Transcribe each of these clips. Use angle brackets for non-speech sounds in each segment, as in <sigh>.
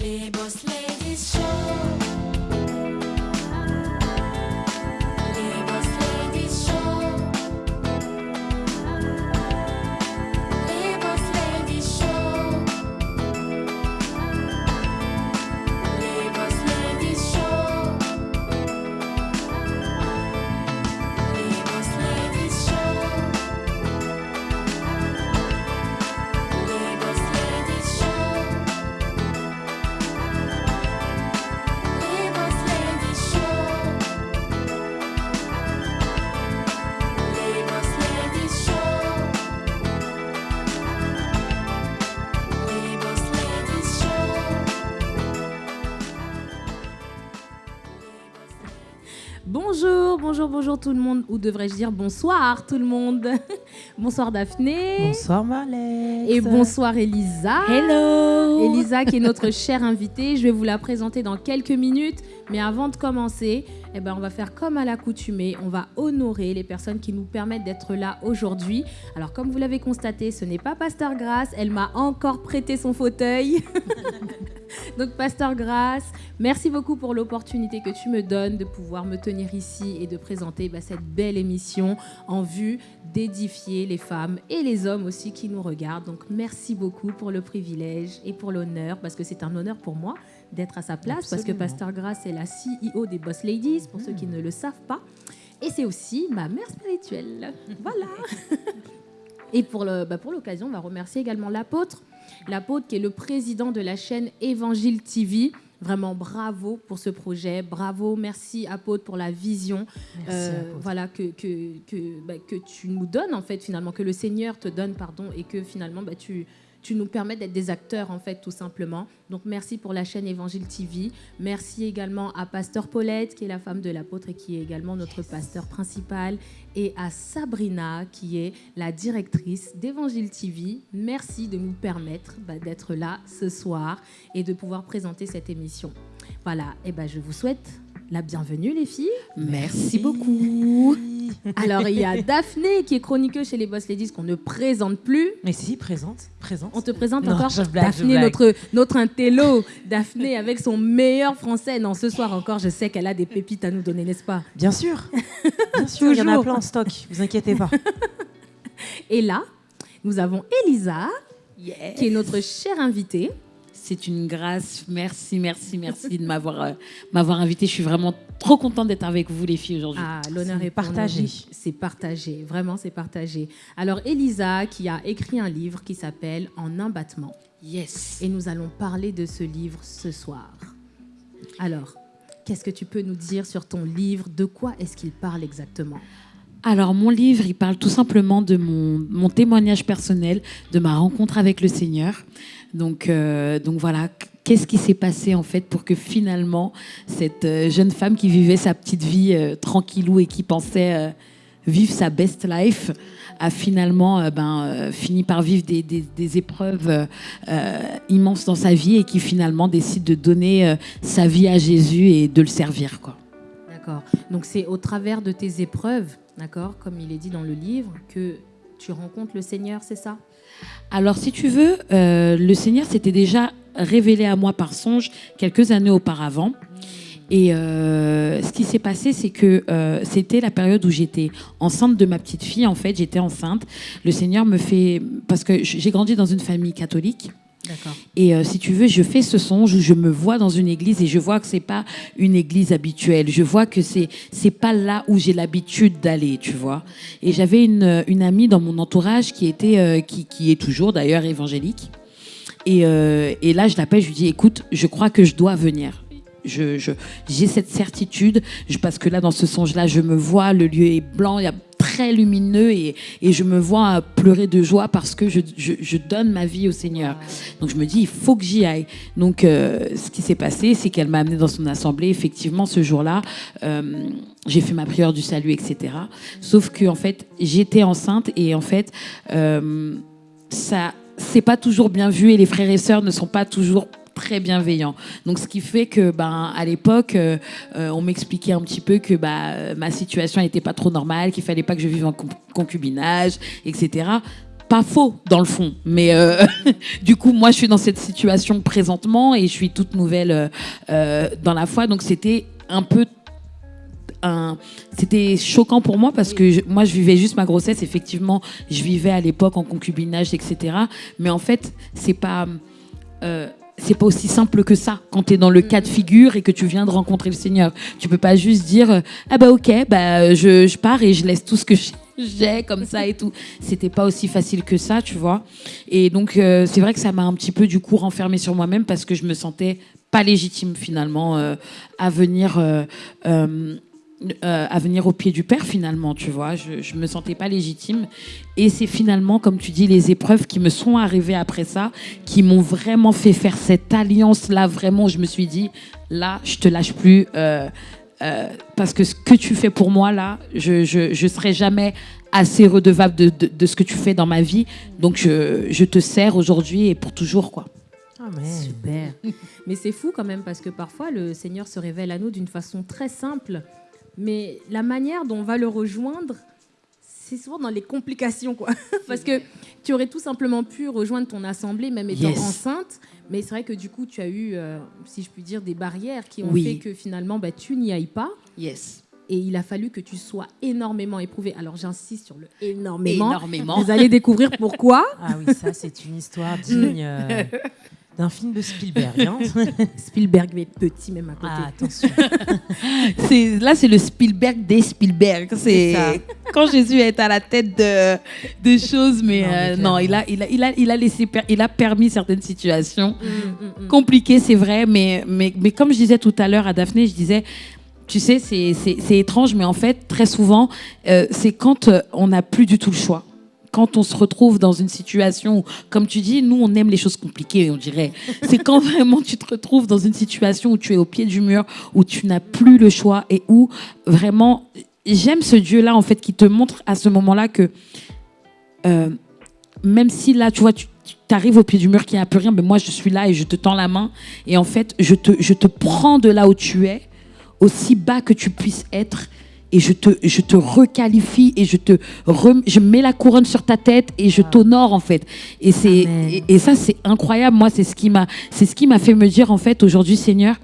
Les Boss Ladies Show. Bonjour, tout le monde, ou devrais-je dire bonsoir tout le monde. <laughs> bonsoir Daphné. Bonsoir Marlex. Et bonsoir Elisa. Hello. Elisa qui est notre chère invitée. Je vais vous la présenter dans quelques minutes. Mais avant de commencer, eh ben, on va faire comme à l'accoutumée. On va honorer les personnes qui nous permettent d'être là aujourd'hui. Alors comme vous l'avez constaté, ce n'est pas Pasteur Grasse. Elle m'a encore prêté son fauteuil. <laughs> Donc, Pasteur Grasse, merci beaucoup pour l'opportunité que tu me donnes de pouvoir me tenir ici et de présenter bah, cette belle émission en vue d'édifier les femmes et les hommes aussi qui nous regardent. Donc, merci beaucoup pour le privilège et pour l'honneur, parce que c'est un honneur pour moi d'être à sa place, parce que. Pasteur Grasse est la CEO des Boss Ladies, pour ceux qui ne le savent pas. Et c'est aussi ma mère spirituelle. Voilà. Et pour le- bah, pour l'occasion, on va remercier également l'apôtre. L'apôtre qui est le président de la chaîne Évangile TV. Vraiment bravo pour ce projet. Bravo, merci apôtre pour la vision Merci, euh, voilà, que, que, que, bah, que tu nous donnes, en fait, finalement, que le Seigneur te donne, pardon, et que finalement, bah, tu, tu nous permets d'être des acteurs, en fait, tout simplement. Donc, merci pour la chaîne Évangile TV. Merci également à Pasteur Paulette, qui est la femme de l'apôtre et qui est également notre pasteur principal, et à Sabrina, qui est la directrice d'Évangile TV. Merci de nous permettre bah, d'être là ce soir et de pouvoir présenter cette émission. Voilà, et ben je vous souhaite la bienvenue, les filles. Merci beaucoup. <laughs> Alors, il y a Daphné qui est chroniqueuse chez les Boss Ladies qu'on ne présente plus. Mais si, présente, présente. On te présente Non, encore je blague, Daphné, notre, notre intello. Daphné avec son meilleur français. Non, ce soir encore, je sais qu'elle a des pépites à nous donner, n'est-ce pas? Bien sûr. Bien sûr, il y en a plein en stock, vous inquiétez pas. <laughs> Et là, nous avons Elisa, qui est notre chère invitée. C'est une grâce. Merci, merci, merci de m'avoir euh, m'avoir invité. Je suis vraiment trop contente d'être avec vous, les filles, aujourd'hui. Ah, l'honneur est partagé. C'est partagé, vraiment c'est partagé. Alors Elisa qui a écrit un livre qui s'appelle En un battement. Yes. Et nous allons parler de ce livre ce soir. Alors, qu'est-ce que tu peux nous dire sur ton livre? De quoi est-ce qu'il parle exactement? Alors, mon livre, il parle tout simplement de mon, mon témoignage personnel, de ma rencontre avec le Seigneur. Donc, euh, donc voilà, qu'est-ce qui s'est passé en fait pour que finalement, cette euh, jeune femme qui vivait sa petite vie euh, tranquillou et qui pensait euh, vivre sa best life, a finalement ben, fini par vivre des, des- des épreuves immenses dans sa vie et qui finalement décide de donner sa vie à Jésus et de le servir. Quoi. D'accord. Donc c'est au travers de tes épreuves, d'accord, comme il est dit dans le livre, que tu rencontres le Seigneur, c'est ça? Alors, si tu veux, euh, le Seigneur s'était déjà révélé à moi par songe quelques années auparavant. Et euh, ce qui s'est passé, c'est que euh, c'était la période où j'étais enceinte de ma petite fille. En fait, j'étais enceinte. Le Seigneur me fait... Parce que j'ai grandi dans une famille catholique. Et euh, si tu veux, je fais ce songe où je me vois dans une église et je vois que c'est pas une église habituelle. Je vois que c'est c'est pas là où j'ai l'habitude d'aller, tu vois. Et j'avais une, une amie dans mon entourage qui était euh, qui, qui est toujours d'ailleurs évangélique. Et, euh, et là, je l'appelle, je lui dis, écoute, je crois que je dois venir. Je, j'ai cette certitude, parce que là, dans ce songe-là, je me vois, le lieu est blanc, très lumineux, et, et je me vois pleurer de joie parce que je, je- je donne ma vie au Seigneur. Donc je me dis, il faut que j'y aille. Donc euh, ce qui s'est passé, c'est qu'elle m'a amené dans son assemblée. Effectivement, ce jour-là, euh, j'ai fait ma prière du salut, etc. Sauf que en fait, j'étais enceinte et en fait, euh, ça, c'est pas toujours bien vu et les frères et sœurs ne sont pas toujours très bienveillants. Donc ce qui fait que ben à l'époque euh, euh, on m'expliquait un petit peu que bah, ma situation n'était pas trop normale, qu'il fallait pas que je vive en con- concubinage, etc. pas faux dans le fond, mais euh, <laughs> du coup, moi, je suis dans cette situation présentement et je suis toute nouvelle dans la foi, donc c'était un peu c'était choquant pour moi parce que moi je vivais juste ma grossesse effectivement je vivais à l'époque en concubinage etc mais en fait c'est pas c'est pas aussi simple que ça quand tu es dans le cas de figure et que tu viens de rencontrer le Seigneur. Tu peux pas juste dire ah bah ok bah je, je pars et je laisse tout ce que j'ai <laughs> comme ça et tout c'était pas aussi facile que ça tu vois. Et donc euh, c'est vrai que ça m'a un petit peu du coup renfermée sur moi-même parce que je me sentais pas légitime finalement euh, à venir euh, euh, à venir au pied du Père finalement, tu vois. Je, je me sentais pas légitime. Et c'est finalement, comme tu dis, les épreuves qui me sont arrivées après ça, qui m'ont vraiment fait faire cette alliance-là. Vraiment, je me suis dit, là, je te lâche plus. euh, euh, parce que ce que tu fais pour moi, là, je, je, je serai jamais assez redevable de, de, de ce que tu fais dans ma vie. Donc, je, je te sers aujourd'hui et pour toujours, quoi. Amen. Super. <laughs> Mais c'est fou quand même parce que parfois le Seigneur se révèle à nous d'une façon très simple, mais la manière dont on va le rejoindre, c'est souvent dans les complications quoi. <laughs> parce que tu aurais tout simplement pu rejoindre ton assemblée même étant Yes. enceinte, mais c'est vrai que du coup tu as eu, euh, si je puis dire, des barrières qui ont Oui. fait que finalement bah, tu n'y ailles pas. Yes. Et il a fallu que tu sois énormément éprouvé. Alors j'insiste sur le énormément. Énormément. Vous allez découvrir pourquoi. <laughs> Ah oui, ça, c'est une histoire digne euh, <laughs> d'un film de Spielberg. hein. <laughs> Spielberg mais petit même à côté. Ah, attention. <laughs> Là, c'est le Spielberg des Spielberg. C'est quand Jésus est à la tête de, de choses, mais Non, non il a, il a, il a, il a laissé, il a permis certaines situations Mm, mm, mm. compliquées, c'est vrai, mais, mais, mais comme je disais tout à l'heure à Daphné, je disais. Tu sais, c'est étrange, mais en fait, très souvent, euh, c'est quand euh, on n'a plus du tout le choix. Quand on se retrouve dans une situation comme tu dis, nous, on aime les choses compliquées, on dirait. C'est quand <laughs> vraiment tu te retrouves dans une situation où tu es au pied du mur, où tu n'as plus le choix et où vraiment, j'aime ce Dieu-là, en fait, qui te montre à ce moment-là que euh, même si là, tu vois, tu arrives au pied du mur qu'il n'y a plus rien, mais moi, je suis là et je te tends la main. Et en fait, je te prends de là où tu es, aussi bas que tu puisses être. Et je te, je te requalifie et je te rem- je mets la couronne sur ta tête et je t'honore en fait. Et c'est et, et ça c'est incroyable. Moi c'est ce qui m'a c'est ce qui m'a fait me dire en fait aujourd'hui Seigneur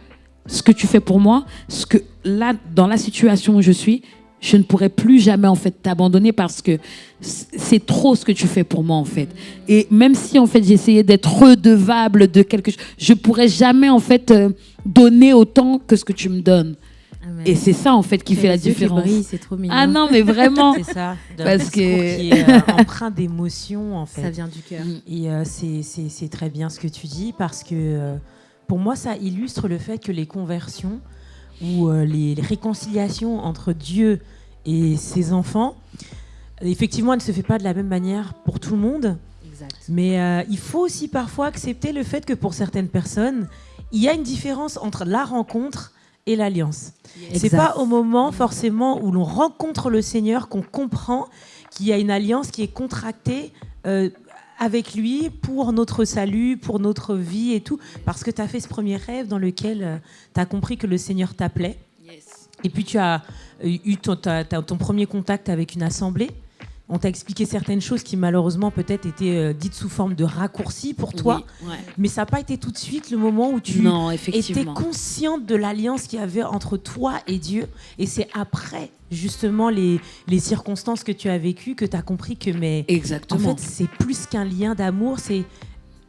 ce que tu fais pour moi, ce que là dans la situation où je suis, je ne pourrais plus jamais en fait t'abandonner parce que c'est trop ce que tu fais pour moi en fait. Et même si en fait j'essayais d'être redevable de quelque chose, je pourrais jamais en fait euh, donner autant que ce que tu me donnes. Amen. Et c'est ça en fait qui fait la différence. c'est trop mignon. Ah non mais vraiment. <laughs> C'est ça. Parce que- qui est euh, <laughs> empreint d'émotion, en fait. Ça vient du cœur. Et euh, c'est- c'est c'est très bien ce que tu dis parce que euh, pour moi, ça illustre le fait que les conversions ou euh, les, les réconciliations entre Dieu et ses enfants, effectivement, elle ne se fait pas de la même manière pour tout le monde. Exact. Mais euh, il faut aussi parfois accepter le fait que pour certaines personnes, il y a une différence entre la rencontre et l'alliance. C'est pas au moment forcément où l'on rencontre le Seigneur qu'on comprend qu'il y a une alliance qui est contractée euh, avec lui pour notre salut, pour notre vie et tout, parce que tu as fait ce premier rêve dans lequel tu as compris que le Seigneur t'appelait. Et puis tu as euh, eu ton premier contact avec une assemblée. On t'a expliqué certaines choses qui malheureusement peut-être étaient euh, dites sous forme de raccourcis pour toi, Oui, ouais. mais ça n'a pas été tout de suite le moment où tu Non étais consciente de l'alliance qu'il y avait entre toi et Dieu. Et c'est après justement les, les circonstances que tu as vécues que tu as compris que mais en Exactement. fait c'est plus qu'un lien d'amour, c'est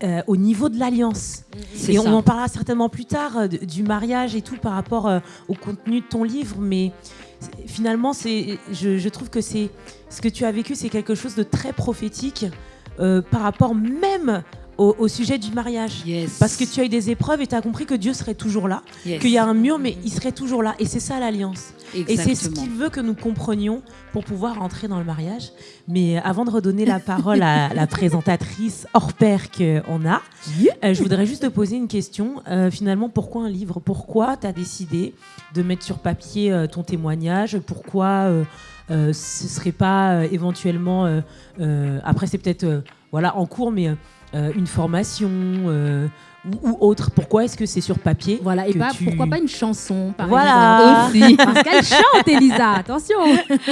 euh, au niveau de l'alliance. Et ça. on en parlera certainement plus tard euh, du mariage et tout par rapport euh, au contenu de ton livre, mais finalement, c'est, je, je trouve que c'est ce que tu as vécu, c'est quelque chose de très prophétique euh, par rapport même au, au sujet du mariage. Yes. Parce que tu as eu des épreuves et tu as compris que Dieu serait toujours là, Yes. qu'il y a un mur, mais il serait toujours là. Et c'est ça l'alliance. Et c'est ce qu'il veut que nous comprenions pour pouvoir entrer dans le mariage. Mais euh, avant de redonner la parole à <laughs> la présentatrice hors pair qu'on a, euh, je voudrais juste te poser une question. Euh, finalement, pourquoi un livre? Pourquoi tu as décidé de mettre sur papier ton témoignage? Pourquoi euh, euh, ce serait pas euh, éventuellement, euh, euh, après c'est peut-être euh, voilà, en cours, mais euh, une formation euh, ou, ou autre Pourquoi est-ce que c'est sur papier Voilà, et que pas, tu- pourquoi pas une chanson, par Voilà. exemple aussi. <laughs> Parce qu'elle chante, Elisa, attention <laughs>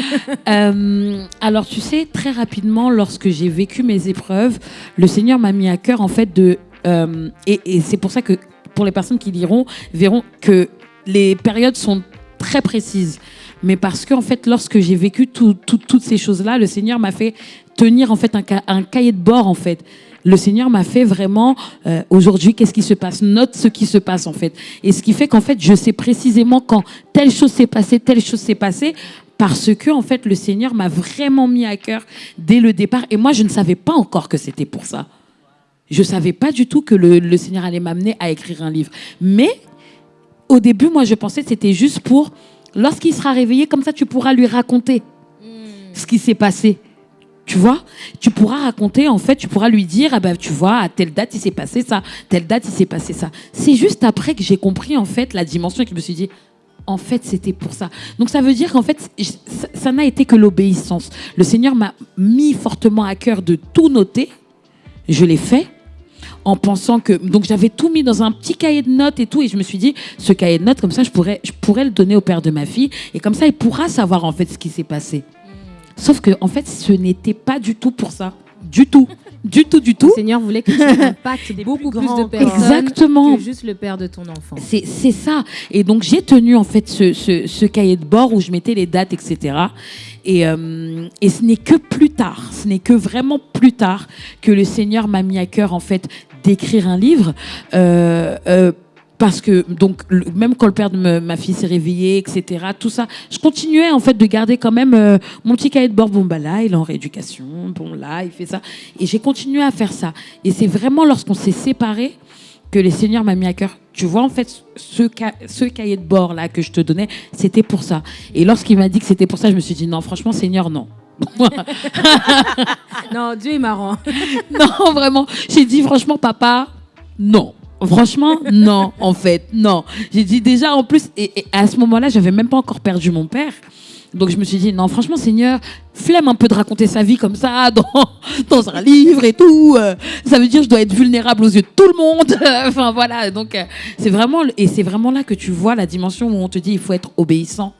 Euh, alors, tu sais, très rapidement, lorsque j'ai vécu mes épreuves, le Seigneur m'a mis à cœur, en fait, de. euh, et et c'est pour ça que, pour les personnes qui liront, verront que les périodes sont très précises. Mais parce que, en fait, lorsque j'ai vécu tout- tout- toutes ces choses-là, le Seigneur m'a fait tenir, en fait, un, ca- un cahier de bord, en fait. Le Seigneur m'a fait vraiment, euh, aujourd'hui, qu'est-ce qui se passe? Note ce qui se passe, en fait. Et ce qui fait qu'en fait, je sais précisément quand telle chose s'est passée, telle chose s'est passée, parce que en fait le Seigneur m'a vraiment mis à cœur dès le départ et moi je ne savais pas encore que c'était pour ça. Je savais pas du tout que le, le Seigneur allait m'amener à écrire un livre. Mais au début, moi je pensais que c'était juste pour lorsqu'il sera réveillé comme ça tu pourras lui raconter ce qui s'est passé. Tu vois, tu pourras raconter, en fait, tu pourras lui dire, ah ben, tu vois, à telle date, il s'est passé ça, telle date, il s'est passé ça. C'est juste après que j'ai compris, en fait, la dimension et que je me suis dit, en fait, c'était pour ça. Donc, ça veut dire qu'en fait, ça n'a été que l'obéissance. Le Seigneur m'a mis fortement à cœur de tout noter. Je l'ai fait en pensant que donc j'avais tout mis dans un petit cahier de notes et tout et je me suis dit ce cahier de notes comme ça je pourrais je pourrais le donner au père de ma fille et comme ça il pourra savoir en fait ce qui s'est passé. Sauf que en fait ce n'était pas du tout pour ça, du tout, du tout, du Le tout. Seigneur voulait que tu impactes Des beaucoup plus de personnes Exactement. que juste le père de ton enfant. C'est c'est ça. Et donc, j'ai tenu en fait ce, ce- ce cahier de bord où je mettais les dates, etc. Et, euh, et ce n'est que plus tard, ce n'est que vraiment plus tard que le Seigneur m'a mis à cœur en fait d'écrire un livre. Euh, euh, parce que donc même quand le père de ma fille s'est réveillé, etc. Tout ça, je continuais en fait de garder quand même euh, mon petit cahier de bord. Bon bah là, il est en rééducation. Bon là, il fait ça. Et j'ai continué à faire ça. Et c'est vraiment lorsqu'on s'est séparés que le Seigneur m'a mis à cœur. Tu vois, en fait, ce, ce cahier de bord là que je te donnais, c'était pour ça. Et lorsqu'il m'a dit que c'était pour ça, je me suis dit non, franchement, Seigneur, non. <laughs> Non, Dieu est marrant. <laughs> non, vraiment. J'ai dit franchement, papa, non. Franchement, non, en fait, non. J'ai dit déjà, en plus, et, à ce moment-là, j'avais même pas encore perdu mon père. Donc je me suis dit, non, franchement, Seigneur, flemme un peu de raconter sa vie comme ça dans, dans un livre et tout. ça veut dire je dois être vulnérable aux yeux de tout le monde. <laughs> enfin voilà, donc euh, c'est vraiment, et c'est vraiment là que tu vois la dimension où on te dit, il faut être obéissant.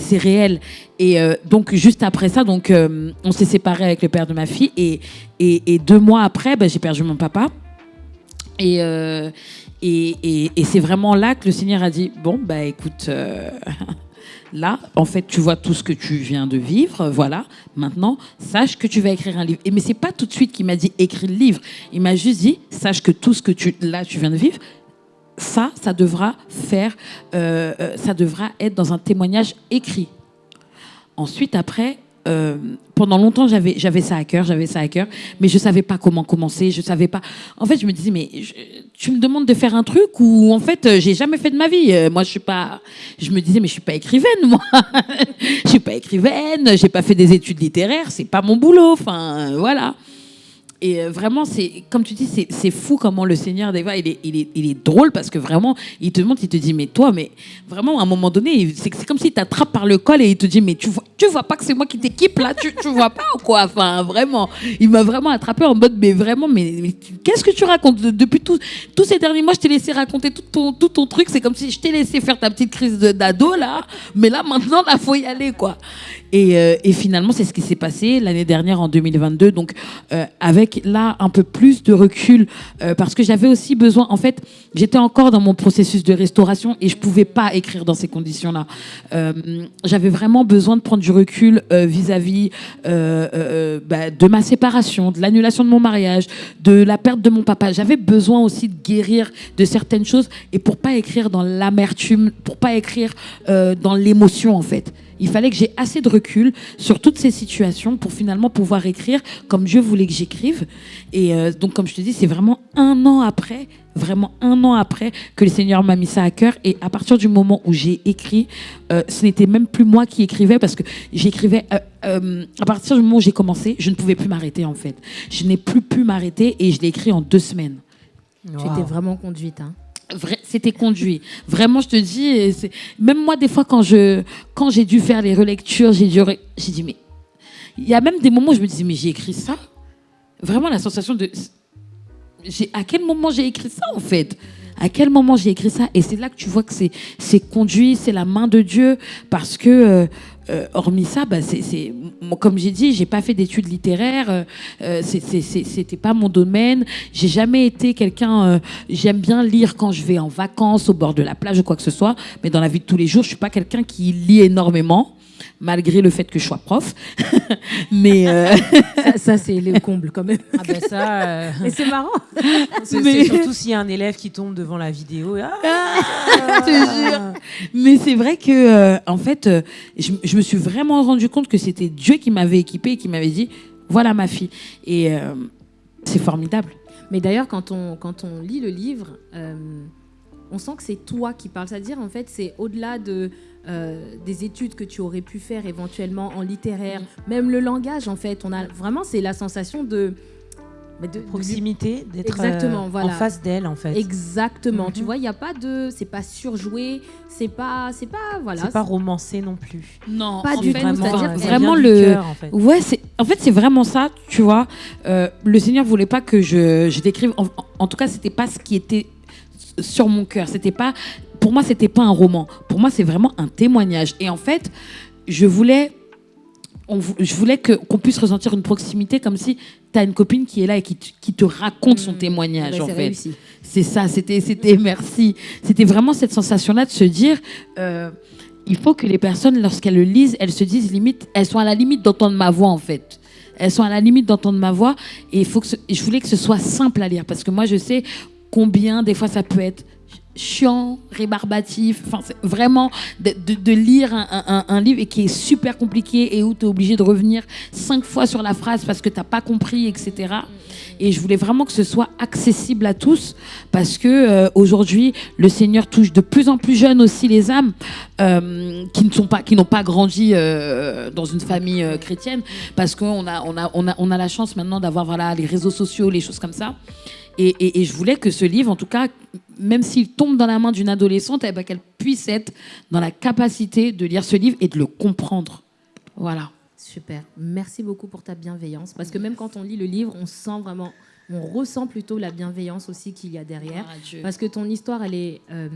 C'est réel. Et euh, donc juste après ça, donc euh, on s'est séparés avec le père de ma fille et, et, deux mois après, ben, j'ai perdu mon papa. Et, euh, et, et, et c'est vraiment là que le Seigneur a dit Bon, bah écoute, <laughs> là, en fait, tu vois tout ce que tu viens de vivre, voilà. Maintenant, sache que tu vas écrire un livre. Et mais c'est pas tout de suite qu'il m'a dit écris le livre. Il m'a juste dit Sache que tout ce que tu, là, tu viens de vivre, ça, ça devra faire, euh, euh, ça devra être dans un témoignage écrit. Ensuite, après, euh, pendant longtemps, j'avais, ça à cœur, j'avais ça à cœur, mais je savais pas comment commencer, je savais pas. En fait, je me disais, mais tu me demandes de faire un truc où, en fait, j'ai jamais fait de ma vie. Moi, je suis pas. Je me disais, mais je suis pas écrivaine, moi. <laughs> je suis pas écrivaine, j'ai pas fait des études littéraires, c'est pas mon boulot. Enfin, voilà. Et euh, vraiment, c'est comme tu dis, c'est fou comment le Seigneur, fois, il est, il, est, il est drôle parce que vraiment, il te montre, il te dit, mais toi, mais vraiment, à un moment donné, c'est comme s'il t'attrape par le col et il te dit, mais tu vois, tu vois pas que c'est moi qui t'équipe là, tu, tu vois pas ou quoi? Enfin, vraiment, il m'a vraiment attrapé en mode, mais vraiment, mais, qu'est-ce que tu racontes? De- Depuis tous ces derniers mois, je t'ai laissé raconter tout ton, tout ton truc, c'est comme si je t'ai laissé faire ta petite crise d'ado là, mais là, maintenant, là, faut y aller, quoi. Et, euh, et finalement, c'est ce qui s'est passé l'année dernière en 2022. Donc, euh, avec là un peu plus de recul, euh, parce que j'avais aussi besoin. En fait, j'étais encore dans mon processus de restauration et je pouvais pas écrire dans ces conditions-là. Euh, j'avais vraiment besoin de prendre du recul euh, vis-à-vis euh, bah, de ma séparation, de l'annulation de mon mariage, de la perte de mon papa. J'avais besoin aussi de guérir de certaines choses et pour pas écrire dans l'amertume, pour pas écrire dans l'émotion en fait. Il fallait que j'ai assez de recul sur toutes ces situations pour finalement pouvoir écrire comme Dieu voulait que j'écrive. Et euh, donc, comme je te dis, c'est vraiment un an après, vraiment un an après que le Seigneur m'a mis ça à cœur. Et à partir du moment où j'ai écrit, euh, ce n'était même plus moi qui écrivais parce que j'écrivais. euh, euh, à partir du moment où j'ai commencé, je ne pouvais plus m'arrêter en fait. Je n'ai plus pu m'arrêter et je l'ai écrit en deux semaines. Tu étais vraiment conduite. Hein. C'était conduit. Vraiment, je te dis, même moi, des fois, quand j'ai dû faire les relectures, j'ai dû, j'ai dit, mais il y a même des moments où je me disais, mais j'ai écrit ça? Vraiment, la sensation de, à quel moment j'ai écrit ça en fait? À quel moment j'ai écrit ça? Et c'est là que tu vois que c'est c'est conduit, c'est la main de Dieu, parce que euh, euh, hormis ça, bah, comme j'ai dit, j'ai pas fait d'études littéraires, euh, euh, c'était pas mon domaine. J'ai jamais été quelqu'un. euh, J'aime bien lire quand je vais en vacances au bord de la plage ou quoi que ce soit, mais dans la vie de tous les jours, je suis pas quelqu'un qui lit énormément. Malgré le fait que je sois prof, <laughs> mais euh, Ça, ça, c'est le comble quand même. Ah ben ça, euh, Et c'est marrant. c'est Mais- surtout s'il y a un élève qui tombe devant la vidéo. Ah, je te jure. Mais c'est vrai que, euh, en fait, euh, je, je me suis vraiment rendu compte que c'était Dieu qui m'avait équipé et qui m'avait dit voilà ma fille. Et euh, c'est formidable. Mais d'ailleurs, quand on, quand on lit le livre, euh, on sent que c'est toi qui parles. C'est-à-dire, en fait, c'est au-delà de, euh, des études que tu aurais pu faire éventuellement en littéraire, même le langage, en fait. On a vraiment, c'est la sensation de. mais de- de- proximité, d'être Exactement, euh, voilà. en face d'elle en fait. Exactement. Mhm. Tu vois, il n'y a pas de. C'est pas surjoué. C'est pas. C'est pas. Voilà. C'est pas romancé non plus. Non, Pas en du fait, tout, Vraiment, ça vraiment le- cœur, en fait. Ouais, c'est en fait c'est vraiment ça, tu vois. Euh, le Seigneur voulait pas que je, je décrive. En, en tout cas, c'était pas ce qui était sur mon cœur. C'était pas pour moi, c'était pas un roman. Pour moi, c'est vraiment un témoignage. Et en fait, je voulais, on je voulais que qu'on puisse ressentir une proximité comme si tu as une copine qui est là et qui, te- qui te raconte son Mhm. témoignage. Ouais, en c'est fait, c'est ça. C'était, c'était merci. C'était vraiment cette sensation-là de se dire. euh, il faut que les personnes, lorsqu'elles le lisent, elles se disent limite, elles sont à la limite d'entendre ma voix en fait. Elles sont à la limite d'entendre ma voix et il faut que ce- je voulais que ce soit simple à lire parce que moi je sais combien des fois ça peut être chiant, rébarbatif, enfin vraiment de, lire un, un- un livre et qui est super compliqué et où tu es obligé de revenir cinq fois sur la phrase parce que tu n'as pas compris, etc. Et je voulais vraiment que ce soit accessible à tous parce que euh, aujourd'hui le Seigneur touche de plus en plus jeunes aussi les âmes euh, qui ne sont pas qui n'ont pas grandi euh, dans une famille euh, chrétienne. Parce qu'on a on a on a on a la chance maintenant d'avoir voilà les réseaux sociaux les choses comme ça et, et- et je voulais que ce livre en tout cas même s'il tombe dans la main d'une adolescente eh ben, qu'elle puisse être dans la capacité de lire ce livre et de le comprendre voilà Super. Merci beaucoup pour ta bienveillance. Parce que même quand on lit le livre, on sent vraiment, on ressent plutôt la bienveillance aussi qu'il y a derrière. Parce que ton histoire, elle est, euh,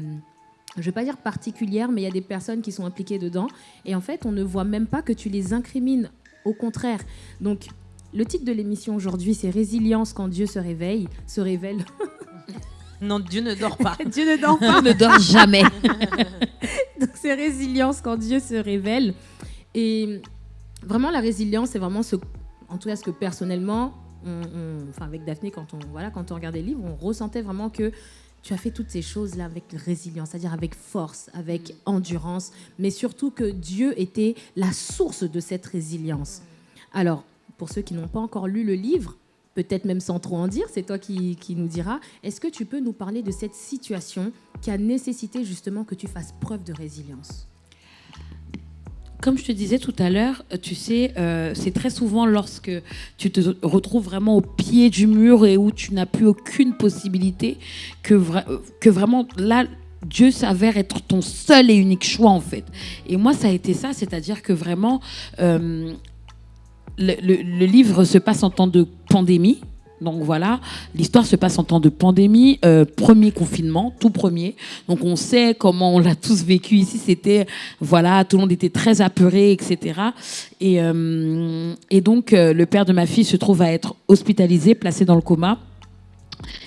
je ne vais pas dire particulière, mais il y a des personnes qui sont impliquées dedans. Et en fait, on ne voit même pas que tu les incrimines. Au contraire. Donc, le titre de l'émission aujourd'hui, c'est Résilience quand Dieu se réveille, se révèle. <laughs> Non, <laughs> Dieu ne dort pas. Dieu ne dort pas. ne dort jamais <laughs> Donc c'est résilience quand Dieu se révèle. Et vraiment la résilience, c'est vraiment ce, en tout cas ce que personnellement, on- on- enfin avec Daphné, quand on voilà, quand on regardait le livre, on ressentait vraiment que tu as fait toutes ces choses là avec résilience, c'est-à-dire avec force, avec endurance, mais surtout que Dieu était la source de cette résilience. Alors pour ceux qui n'ont pas encore lu le livre. Peut-être même sans trop en dire, c'est toi qui, nous diras. Est-ce que tu peux nous parler de cette situation qui a nécessité justement que tu fasses preuve de résilience? Comme je te disais tout à l'heure, tu sais, euh, c'est très souvent lorsque tu te retrouves vraiment au pied du mur et où tu n'as plus aucune possibilité que vraiment là, Dieu s'avère être ton seul et unique choix en fait. Et moi, ça a été ça, c'est-à-dire que vraiment, euh, le, livre se passe en temps de pandémie. Donc voilà, l'histoire se passe en temps de pandémie, euh, premier confinement, tout premier. Donc on sait comment on l'a tous vécu ici. C'était voilà, tout le monde était très apeuré, etc. Et, euh, et donc euh, le père de ma fille se trouve à être hospitalisé, placé dans le coma.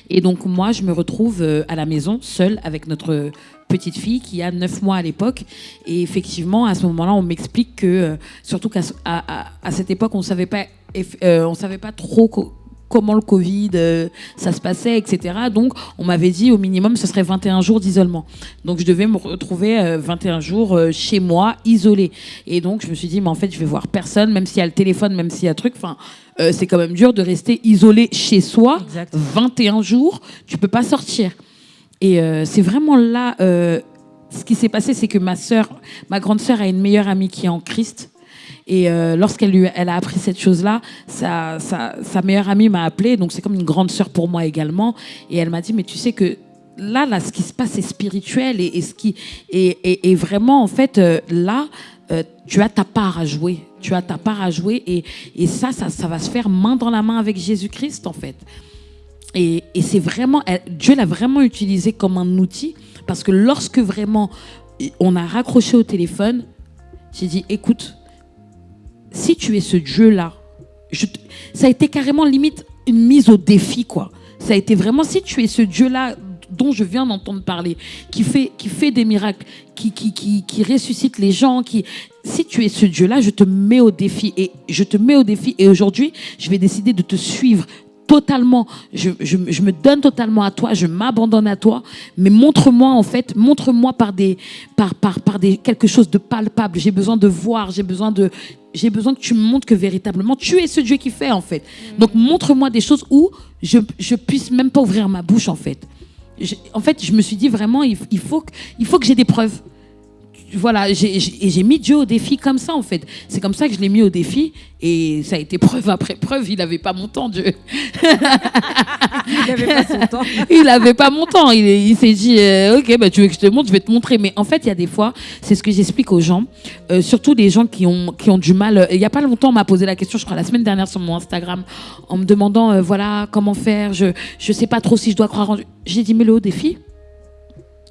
Et donc moi, je me retrouve à la maison, seule, avec notre petite fille qui a 9 mois à l'époque. Et effectivement, à ce moment-là, on m'explique que, euh, surtout qu'à à, à- cette époque, on savait pas, euh, on savait pas trop co- comment le Covid, euh, ça se passait, etc. Donc, on m'avait dit au minimum, ce serait 21 jours d'isolement. Donc, je devais me retrouver euh, 21 jours euh, chez moi, isolée. Et donc, je me suis dit, mais en fait, je vais voir personne, même s'il y a le téléphone, même s'il y a truc. Enfin, c'est quand même dur de rester isolé chez soi. Exact. 21 jours, tu peux pas sortir. Et euh, c'est vraiment là, euh, ce qui s'est passé, c'est que ma sœur, ma grande sœur a une meilleure amie qui est en Christ. Et euh, lorsqu'elle elle a appris cette chose-là, sa, sa, meilleure amie m'a appelée, donc c'est comme une grande sœur pour moi également. Et elle m'a dit, mais tu sais que là, là, ce qui se passe est spirituel et, ce qui et, vraiment en fait euh, là, tu as ta part à jouer. Tu as ta part à jouer et, et ça, ça, ça va se faire main dans la main avec Jésus-Christ en fait. Et, c'est vraiment, Dieu l'a vraiment utilisé comme un outil parce que lorsque vraiment on a raccroché au téléphone, j'ai dit écoute, si tu es ce Dieu-là, ça a été carrément limite une mise au défi, quoi. Ça a été vraiment, si tu es ce Dieu-là dont je viens d'entendre parler, qui fait, qui fait des miracles, qui, qui, qui, qui ressuscite les gens, qui... Si tu es ce Dieu-là, je te mets au défi. Et je te mets au défi. Et aujourd'hui, je vais décider de te suivre totalement. Je, je, je me donne totalement à toi. Je m'abandonne à toi. Mais montre-moi, en fait, montre-moi par des, par, par, par des, quelque chose de palpable. J'ai besoin de voir. J'ai besoin de, j'ai besoin que tu me montres que véritablement tu es ce Dieu qui fait, en fait. Donc, montre-moi des choses où je, je puisse même pas ouvrir ma bouche, en fait. Je- en fait, je me suis dit vraiment, il, il faut que, il faut que j'ai des preuves. Voilà, j'ai- j'ai et j'ai mis Dieu au défi comme ça, en fait. C'est comme ça que je l'ai mis au défi. Et ça a été preuve après preuve. Il n'avait pas mon temps, Dieu. Il avait pas son temps. <laughs> il n'avait pas mon temps. Il, est- il s'est dit, euh, ok, bah, tu veux que je te montre, je vais te montrer. Mais en fait, il y a des fois, c'est ce que j'explique aux gens, euh, surtout des gens qui ont, qui ont du mal. euh, Il n'y a pas longtemps, on m'a posé la question, je crois la semaine dernière sur mon Instagram, en me demandant, euh, voilà, comment faire. Je ne sais pas trop si je dois croire en Dieu. J'ai dit, mets-le au défi.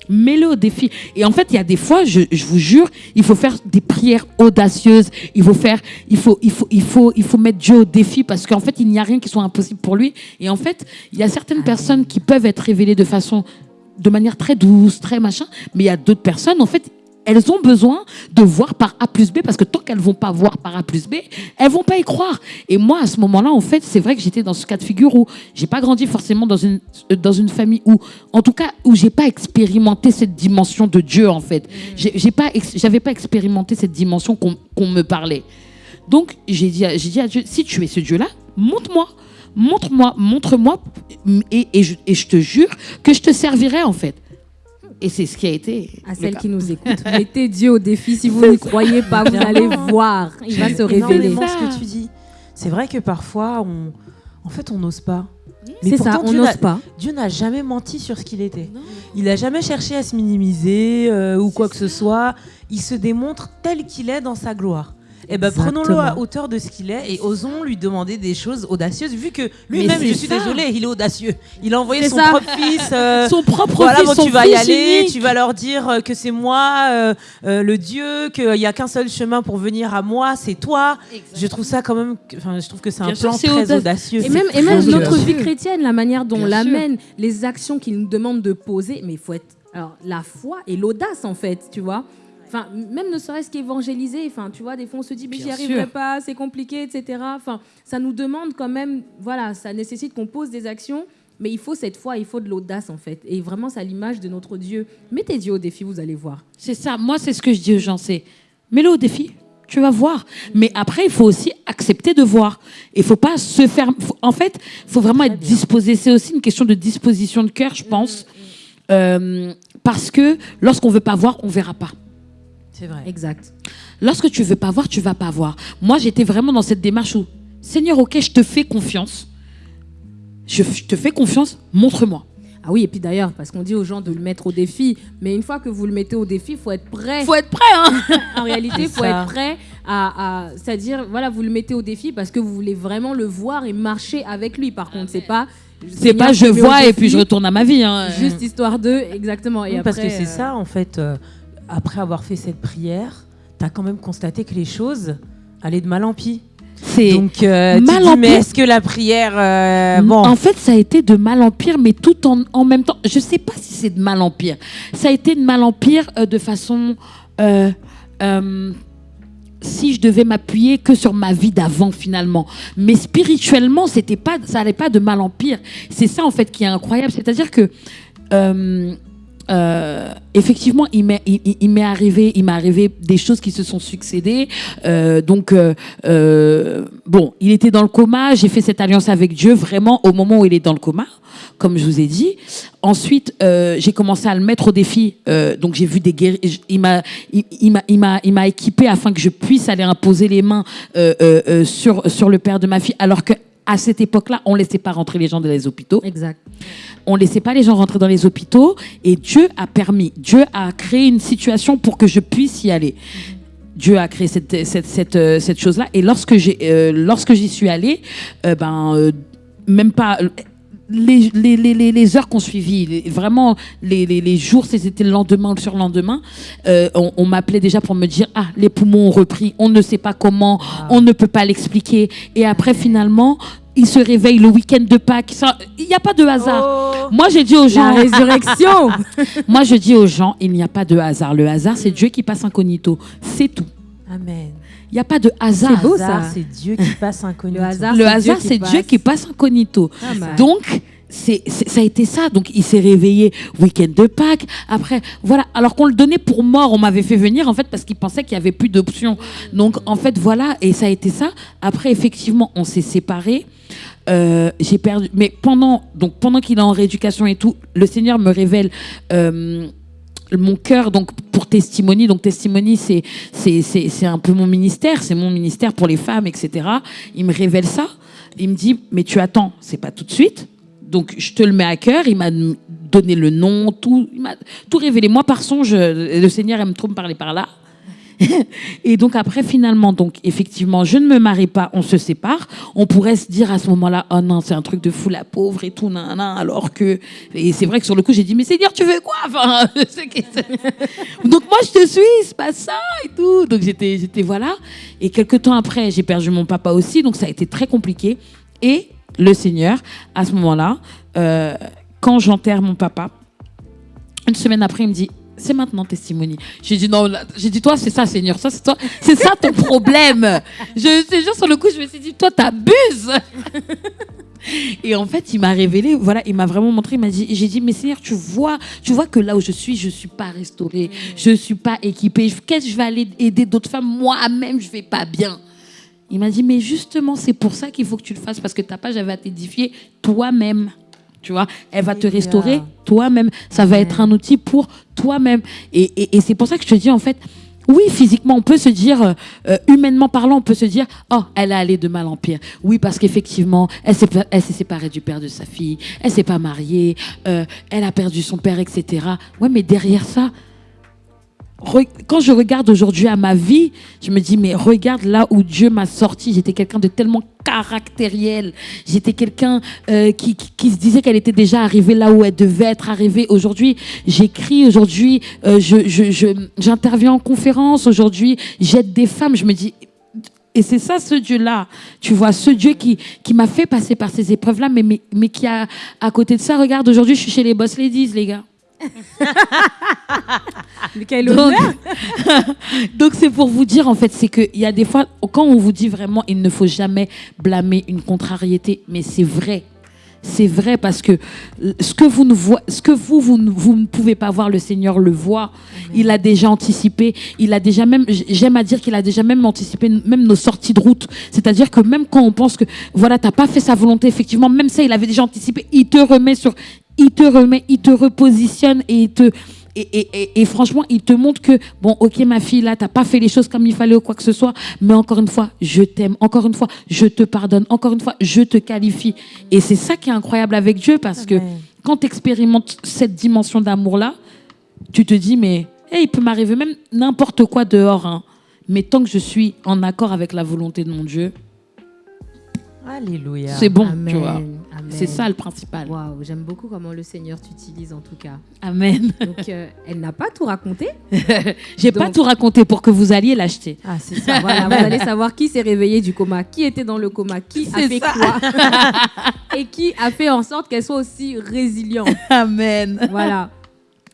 Mets-le au défi. Et en fait, il y a des fois, je, je vous jure, il faut faire des prières audacieuses. Il faut faire, il faut, il faut, il faut, il faut mettre Dieu au défi parce qu'en fait, il n'y a rien qui soit impossible pour lui. Et en fait, il y a certaines personnes qui peuvent être révélées de façon, de manière très douce, très machin, mais il y a d'autres personnes, en fait, elles ont besoin de voir par A plus B parce que tant qu'elles vont pas voir par A plus B, elles vont pas y croire. Et moi, à ce moment-là, en fait, c'est vrai que j'étais dans ce cas de figure où j'ai pas grandi forcément dans une, euh, dans une famille où, en tout cas, où j'ai pas expérimenté cette dimension de Dieu, en fait. J'ai pas, pas expérimenté cette dimension qu'on me parlait. Donc, j'ai dit, à- dit Dieu, si tu es ce Dieu-là, montre-moi. Montre-moi, montre-moi, et, et et je te jure que je te servirai, en fait. Et c'est ce qui a été. À le celles qui nous <laughs> écoutent, mettez Dieu au défi. Si vous ne croyez pas, vous allez voir. Il va se révéler. Ça. ce que tu dis. C'est vrai que parfois, on, en fait, on n'ose pas. Mais C'est ça, on Dieu n'ose pas. Dieu n'a jamais menti sur ce qu'il était. Il n'a jamais cherché à se minimiser euh, ou quoi que ce soit. Il se démontre tel qu'il est dans sa gloire. Eh ben, prenons-le à hauteur de ce qu'il est et osons lui demander des choses audacieuses, vu que lui-même, je suis désolée, il est audacieux. Il a envoyé C'est son ça. propre fils. euh, <laughs> Son propre voilà, fils, bon, son tu vas y aller, unique. tu vas leur dire euh, que c'est moi, euh, euh, le Dieu, qu'il n'y a qu'un seul chemin pour venir à moi, c'est toi. Je trouve ça quand même, je trouve que c'est un sûr, plan très audacieux. audacieux. Et même, et même Donc, notre euh, vie chrétienne, la manière dont on l'amène, les actions qu'il nous demande de poser, mais il faut être. Alors, la foi et l'audace, en fait, tu vois. Enfin, même ne serait-ce qu'évangéliser, enfin, tu vois, des fois on se dit, mais j'y arriverai sûr. pas, c'est compliqué, etc. Enfin, ça nous demande quand même, voilà, ça nécessite qu'on pose des actions, mais il faut cette foi, il faut de l'audace, en fait. Et vraiment, c'est à l'image de notre Dieu. Mettez Dieu au défi, vous allez voir. C'est ça. Moi, c'est ce que je dis aux gens. C'est mets-le au défi. Tu vas voir. Mais après, il faut aussi accepter de voir. Il faut pas se faire. en fait, il faut vraiment être disposé. C'est aussi une question de disposition de cœur, je pense. Euh, parce que lorsqu'on veut pas voir, on verra pas. C'est vrai. Exact. Lorsque tu veux pas voir, tu vas pas voir. Moi, j'étais vraiment dans cette démarche où, Seigneur, ok, je te fais confiance. Je, je te fais confiance, montre-moi. Ah oui, et puis d'ailleurs, parce qu'on dit aux gens de le mettre au défi, mais une fois que vous le mettez au défi, il faut être prêt. Faut être prêt, hein <laughs> En réalité, il faut ça. être prêt à, à- c'est-à-dire, voilà, vous le mettez au défi parce que vous voulez vraiment le voir et marcher avec lui. Par contre, c'est pas, C'est pas je vois et puis je retourne à ma vie. Hein. Juste histoire d'eux, exactement. Et Oui, parce que c'est euh, ça, en fait. euh, après avoir fait cette prière, tu as quand même constaté que les choses allaient de mal en pis. C'est Donc, euh, tu mal dis, en mais est-ce que la prière. euh, bon. En fait, ça a été de mal en pire, mais tout en, en même temps. Je sais pas si c'est de mal en pire. Ça a été de mal en pire euh, de façon. euh, si je devais m'appuyer que sur ma vie d'avant finalement, mais spirituellement, c'était pas, ça allait pas de mal en pire. C'est ça en fait qui est incroyable, c'est-à-dire que euh, effectivement, il m'est, arrivé, il m'est arrivé des choses qui se sont succédées. Euh, donc, euh, euh, bon, il était dans le coma. J'ai fait cette alliance avec Dieu vraiment au moment où il est dans le coma, comme je vous ai dit. Ensuite, euh, j'ai commencé à le mettre au défi. Euh, donc, j'ai vu des guéris. Il m'a, il, m'a, il m'a, équipé afin que je puisse aller imposer les mains sur sur le père de ma fille, alors que à cette époque-là, on laissait pas rentrer les gens dans les hôpitaux Exact. on laissait pas les gens rentrer dans les hôpitaux et Dieu a permis, Dieu a créé une situation pour que je puisse y aller. Dieu a créé cette, cette, cette, euh, cette chose-là et lorsque euh, j'y suis allée, euh, ben, euh, même pas, les, les, les, les- les heures qu'on suivi, les- vraiment les, les, les jours, c'était le lendemain ou le surlendemain, euh, on, on m'appelait déjà pour me dire Ah, les poumons ont repris, on ne sait pas comment, on ne peut pas l'expliquer. Et après, finalement, il se réveille le week-end de Pâques. Il n'y a pas de hasard. Moi, j'ai dit aux La gens, résurrection <laughs> moi, je dis aux gens, il n'y a pas de hasard. Le hasard, c'est Dieu qui passe incognito. C'est tout. Amen. Il n'y a pas de hasard. C'est beau, Hasard, ça. C'est Dieu qui <laughs> passe inconnu. Le hasard, Le c'est hasard, Dieu c'est qui Dieu passe. qui passe incognito. Ah, bah. Donc, c'est, c'est- ça a été ça. Donc, il s'est réveillé week-end de Pâques. Après, voilà. Alors qu'on le donnait pour mort, on m'avait fait venir, en fait, parce qu'il pensait qu'il n'y avait plus d'options. Donc, en fait, voilà. Et ça a été ça. Après, effectivement, on s'est séparés. Euh, j'ai perdu. Mais pendant, donc, pendant qu'il est en rééducation et tout, le Seigneur me révèle. euh, mon cœur donc pour testimony. Donc testimony c'est c'est un peu mon ministère c'est mon ministère pour les femmes etc il me révèle ça. Il me dit mais tu attends c'est pas tout de suite. Donc je te le mets à cœur. Il m'a donné le nom tout. Tout révélé. Moi par songe le Seigneur aime trop me parler par là <laughs> et donc après finalement donc effectivement je ne me marie pas on se sépare. On pourrait se dire à ce moment-là oh non c'est un truc de fou la pauvre et tout nan, nan, alors que et c'est vrai que sur le coup j'ai dit mais Seigneur tu veux quoi? Enfin <laughs> donc moi je te suis c'est pas ça et tout. Donc j'étais j'étais voilà. Et quelques temps après j'ai perdu mon papa aussi donc ça a été très compliqué. Et le Seigneur à ce moment-là euh, quand j'enterre mon papa une semaine après, il me dit c'est maintenant testimony. J'ai dit non, j'ai dit toi c'est ça Seigneur, ça c'est toi, c'est ça ton problème. Je te jure sur le coup, je me suis dit toi t'abuses. Et en fait, il m'a révélé, voilà, il m'a vraiment montré, il m'a dit, j'ai dit mais Seigneur, tu vois, tu vois que là où je suis, je suis pas restaurée, je suis pas équipée. Qu'est-ce que je vais aller aider d'autres femmes? Moi-même, je vais pas bien. Il m'a dit mais justement, c'est pour ça qu'il faut que tu le fasses parce que ta page elle va t'édifier toi-même. Tu vois, elle va te restaurer toi-même. Ça va être un outil pour toi-même. Et, et- et c'est pour ça que je te dis, en fait, oui, physiquement, on peut se dire, euh, euh, humainement parlant, on peut se dire, oh, elle a allé de mal en pire. Oui, parce qu'effectivement, elle s'est séparée du père de sa fille, elle s'est pas mariée, euh, elle a perdu son père, etc. Ouais, mais derrière ça, quand je regarde aujourd'hui à ma vie, je me dis, mais regarde là où Dieu m'a sorti. J'étais quelqu'un de tellement caractériel. J'étais quelqu'un euh, qui, qui, qui se disait qu'elle était déjà arrivée là où elle devait être arrivée. Aujourd'hui, j'écris, aujourd'hui, euh, je, je, je- j'interviens en conférence, aujourd'hui, j'aide des femmes. Je me dis, et c'est ça, ce Dieu-là, tu vois, ce Dieu qui, qui m'a fait passer par ces épreuves-là, mais, mais, mais qui a, à côté de ça, regarde, aujourd'hui, je suis chez les Boss Ladies, les gars. <laughs> <laughs> Donc, c'est pour vous dire en fait, c'est qu'il y a des fois, quand on vous dit vraiment, il ne faut jamais blâmer une contrariété, mais c'est vrai. C'est vrai parce que euh, ce que vous ne voyez, ce que vous, vous, ne- vous ne pouvez pas voir, le Seigneur le voit. Il a déjà anticipé. Il a déjà même, j'aime à dire qu'il a déjà même anticipé même nos sorties de route. C'est-à-dire que même quand on pense que voilà, t'as pas fait sa volonté, effectivement, même ça, il avait déjà anticipé. Il te remet sur, il te remet, il te repositionne et il te et, et- et- et franchement, il te montre que, bon, ok, ma fille, là, t'as pas fait les choses comme il fallait ou quoi que ce soit, mais encore une fois, je t'aime. Encore une fois, je te pardonne. Encore une fois, je te qualifie. Et c'est ça qui est incroyable avec Dieu, parce que quand tu expérimentes cette dimension d'amour-là, tu te dis, mais hey, il peut m'arriver même n'importe quoi dehors. hein. Mais tant que je suis en accord avec la volonté de mon Dieu, Alléluia. c'est bon, Amen, tu vois. C'est ça le principal. Waouh, j'aime beaucoup comment le Seigneur t'utilise en tout cas. Amen. Donc, euh, elle n'a pas tout raconté. <laughs> J'ai pas Donc- tout raconté pour que vous alliez l'acheter. Ah, c'est ça. Voilà, vous allez savoir qui s'est réveillé du coma, qui était dans le coma, qui a fait ça. quoi <laughs> et qui a fait en sorte qu'elle soit aussi résiliente. Amen. Voilà.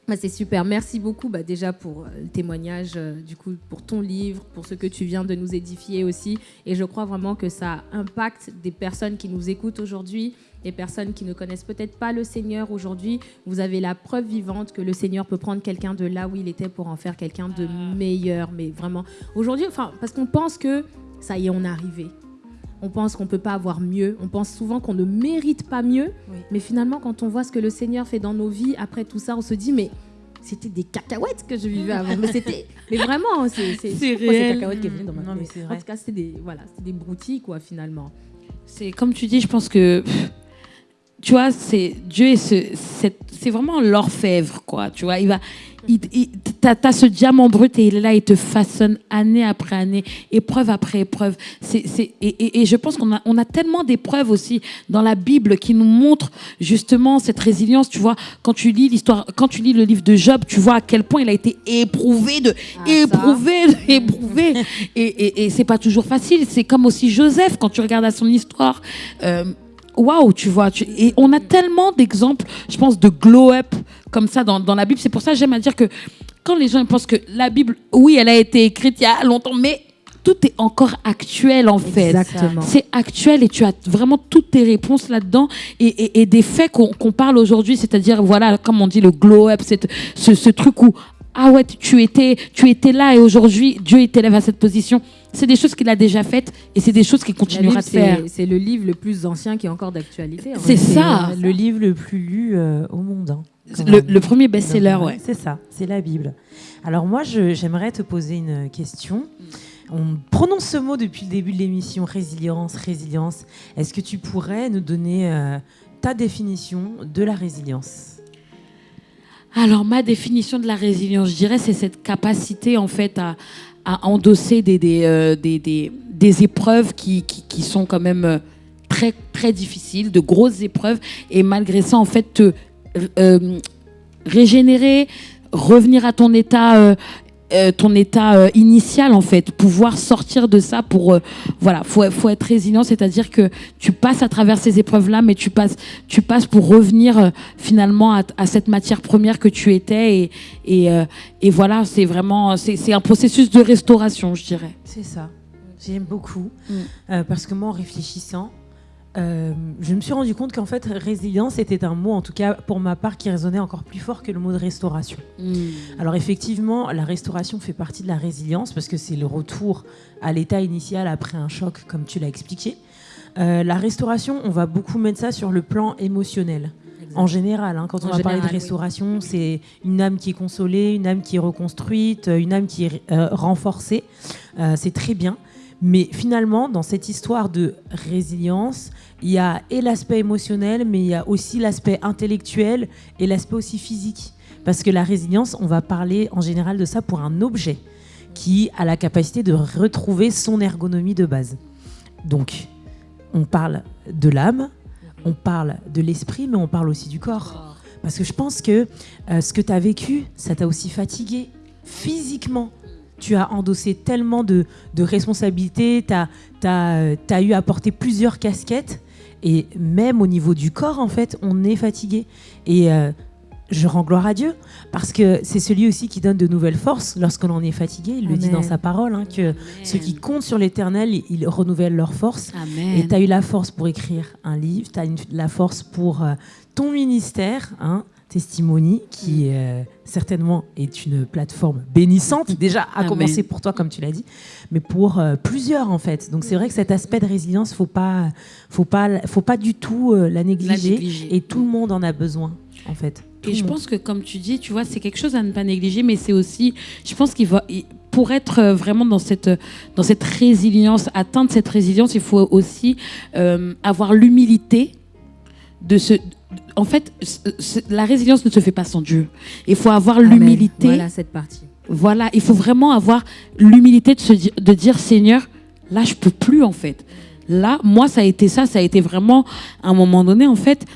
Bah, c'est super. Merci beaucoup bah, déjà pour euh, le témoignage, euh, du coup, pour ton livre, pour ce que tu viens de nous édifier aussi. Et je crois vraiment que ça impacte des personnes qui nous écoutent aujourd'hui, des personnes qui ne connaissent peut-être pas le Seigneur aujourd'hui. Vous avez la preuve vivante que le Seigneur peut prendre quelqu'un de là où il était pour en faire quelqu'un de meilleur. Mais vraiment, aujourd'hui, enfin, parce qu'on pense que ça y est, on est arrivé. On pense qu'on peut pas avoir mieux. On pense souvent qu'on ne mérite pas mieux. Oui. Mais finalement, quand on voit ce que le Seigneur fait dans nos vies, après tout ça, on se dit, mais c'était des cacahuètes que je vivais avant. Mais c'était, mais vraiment, c'est, c'est, cacahuètes qui venu dans ma Non, mais En tout cas, c'était des, voilà, c'était des broutilles, quoi, finalement. C'est comme tu dis, je pense que pff, tu vois, c'est Dieu est ce, c'est, c'est vraiment l'orfèvre, quoi. Tu vois, il va, il, il- t'as, t'as ce diamant brut et il est là, il te façonne année après année, épreuve après épreuve. C'est, c'est, et, et- et je pense qu'on a, on a tellement d'épreuves aussi dans la Bible qui nous montrent justement cette résilience. Tu vois, quand tu lis l'histoire, quand tu lis le livre de Job, tu vois à quel point il a été éprouvé de, Ah, éprouvé, de, <laughs> éprouvé. Et, et, et c'est pas toujours facile. C'est comme aussi Joseph quand tu regardes à son histoire. Euh, Waouh, tu vois, tu- et on a tellement d'exemples, je pense, de glow-up comme ça dans, dans la Bible. C'est pour ça que j'aime à dire que quand les gens pensent que la Bible, oui, elle a été écrite il y a longtemps, mais tout est encore actuel en fait. Exactement. C'est actuel et tu as vraiment toutes tes réponses là-dedans et, et- et des faits qu'on parle aujourd'hui, c'est-à-dire, voilà, comme on dit, le glow-up, ce, ce truc où, ah ouais, tu étais, tu étais là et aujourd'hui, Dieu t'élève à cette position. C'est des choses qu'il a déjà faites et c'est des choses qu'il continuera Bible, de faire. c'est le livre le plus ancien qui est encore d'actualité. C'est ça. le livre le plus lu euh, au monde. hein, Le, premier best-seller, ouais. C'est ça, c'est la Bible. Alors moi, j'aimerais te poser une question. On prononce ce mot depuis le début de l'émission, résilience, résilience. Est-ce que tu pourrais nous donner euh, ta définition de la résilience? Alors, ma définition de la résilience, je dirais, c'est cette capacité, en fait, à, endosser des, euh, épreuves qui, sont quand même euh, très, très difficiles, de grosses épreuves, et malgré ça, en fait, te euh, régénérer, revenir à ton état. Euh, ton état euh, initial en fait pouvoir sortir de ça pour euh, voilà faut faut être résilient c'est-à-dire que tu passes à travers ces épreuves là mais tu passes tu passes pour revenir finalement à, à cette matière première que tu étais et et, et voilà c'est vraiment c'est c'est un processus de restauration je dirais C'est ça. J'aime beaucoup. Mm. Parce que moi, en réfléchissant, euh, je me suis rendu compte qu'en fait, résilience était un mot, en tout cas pour ma part, qui résonnait encore plus fort que le mot de restauration. Alors effectivement, la restauration fait partie de la résilience parce que c'est le retour à l'état initial après un choc, comme tu l'as expliqué. Euh, la restauration, on va beaucoup mettre ça sur le plan émotionnel. En général, hein, quand on En va parler de oui. restauration, c'est une âme qui est consolée, une âme qui est reconstruite, euh, une âme qui est euh, renforcée. Euh, c'est très bien. Mais finalement, dans cette histoire de résilience, il y a et l'aspect émotionnel, mais il y a aussi l'aspect intellectuel et l'aspect aussi physique. Parce que la résilience, on va parler en général de ça pour un objet qui a la capacité de retrouver son ergonomie de base. Donc, on parle de l'âme, on parle de l'esprit, mais on parle aussi du corps. Parce que je pense que euh, ce que tu as vécu, ça t'a aussi fatigué physiquement. Tu as endossé tellement de, de responsabilités, tu as, eu à porter plusieurs casquettes. Et même au niveau du corps, en fait, on est fatigué. Et euh, je rends gloire à Dieu, parce que c'est celui aussi qui donne de nouvelles forces lorsque l'on est fatigué. Il le dit dans sa parole, hein, que ceux qui comptent sur l'éternel, ils- renouvellent leurs forces. Amen. Et tu as eu la force pour écrire un livre, tu as la force pour euh, ton ministère, hein, Testimony, qui euh, certainement est une plateforme bénissante, déjà à Amen. commencer pour toi, comme tu l'as dit, mais pour euh, plusieurs en fait. Donc c'est vrai que cet aspect de résilience, faut pas, faut pas, faut pas du tout euh, la, négliger, négliger. Et tout le monde en a besoin, en fait. Tout Et je monde. pense que, comme tu dis, tu vois, c'est quelque chose à ne pas négliger, mais c'est aussi, je pense qu'il va, pour être vraiment dans cette, dans cette résilience, atteindre cette résilience, il faut aussi avoir l'humilité de se. En fait, la résilience ne se fait pas sans Dieu. Il faut avoir l'humilité. Voilà cette partie. Voilà, il faut vraiment avoir l'humilité de, se di- de dire Seigneur, là, je peux plus en fait. Là, moi, ça a été ça, ça a été vraiment à un moment donné, en fait,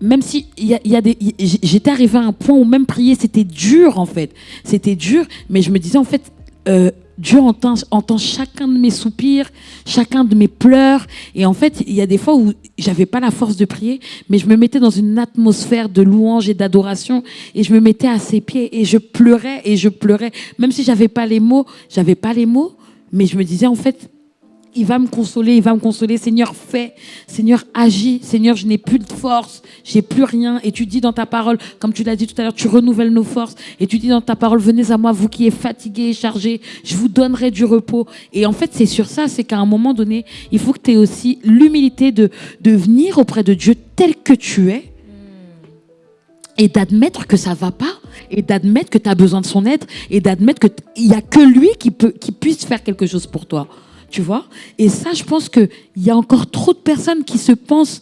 même si il y a, il y a des, y- j- j'étais arrivée à un point où même prier, c'était dur en fait. C'était dur, mais je me disais en fait, euh, Dieu entend, chacun de mes soupirs, chacun de mes pleurs. Et en fait, il y a des fois où j'avais pas la force de prier, mais je me mettais dans une atmosphère de louange et d'adoration, et je me mettais à ses pieds et je pleurais et je pleurais, même si j'avais pas les mots, j'avais pas les mots, mais je me disais en fait, il va me consoler, il va me consoler. Seigneur, fais. Seigneur, agis. Seigneur, je n'ai plus de force, j'ai plus rien. Et tu dis dans ta parole, comme tu l'as dit tout à l'heure, tu renouvelles nos forces. Et tu dis dans ta parole, venez à moi, vous qui êtes fatigués et chargés, je vous donnerai du repos. Et en fait, c'est sur ça, c'est qu'à un moment donné, il faut que tu aies aussi l'humilité de, venir auprès de Dieu tel que tu es et d'admettre que ça va pas et d'admettre que tu as besoin de son aide et d'admettre que t- il y a que lui qui peut qui puisse faire quelque chose pour toi. Tu vois Et ça je pense que il y a encore trop de personnes qui se pensent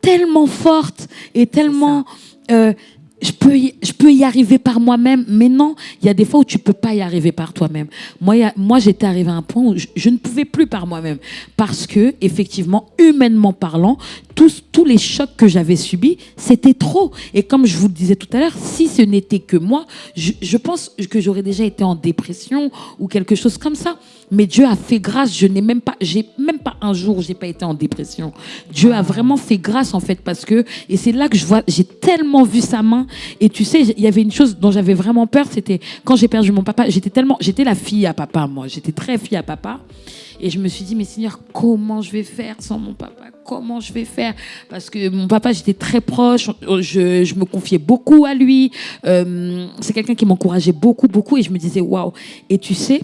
tellement forte et tellement... euh, je peux, y, je peux y arriver par moi-même, mais non, il y a des fois où tu peux pas y arriver par toi-même. Moi, il y a- moi j'étais arrivé à un point où je, je ne pouvais plus par moi-même. Parce que, effectivement, humainement parlant, tous, tous les chocs que j'avais subis, c'était trop. Et comme je vous le disais tout à l'heure, si ce n'était que moi, je, je pense que j'aurais déjà été en dépression ou quelque chose comme ça. Mais Dieu a fait grâce. Je n'ai même pas, j'ai même pas un jour j'ai pas été en dépression. Dieu a vraiment fait grâce en fait parce que et c'est là que je vois, j'ai tellement vu sa main. Et tu sais, il y avait une chose dont j'avais vraiment peur, c'était quand j'ai perdu mon papa. J'étais tellement, j'étais la fille à papa moi. J'étais très fille à papa. Et je me suis dit, mais Seigneur, comment je vais faire sans mon papa? Comment je vais faire? Parce que mon papa, j'étais très proche, je, je me confiais beaucoup à lui. Euh, c'est quelqu'un qui m'encourageait beaucoup, beaucoup. Et je me disais, waouh. Et tu sais,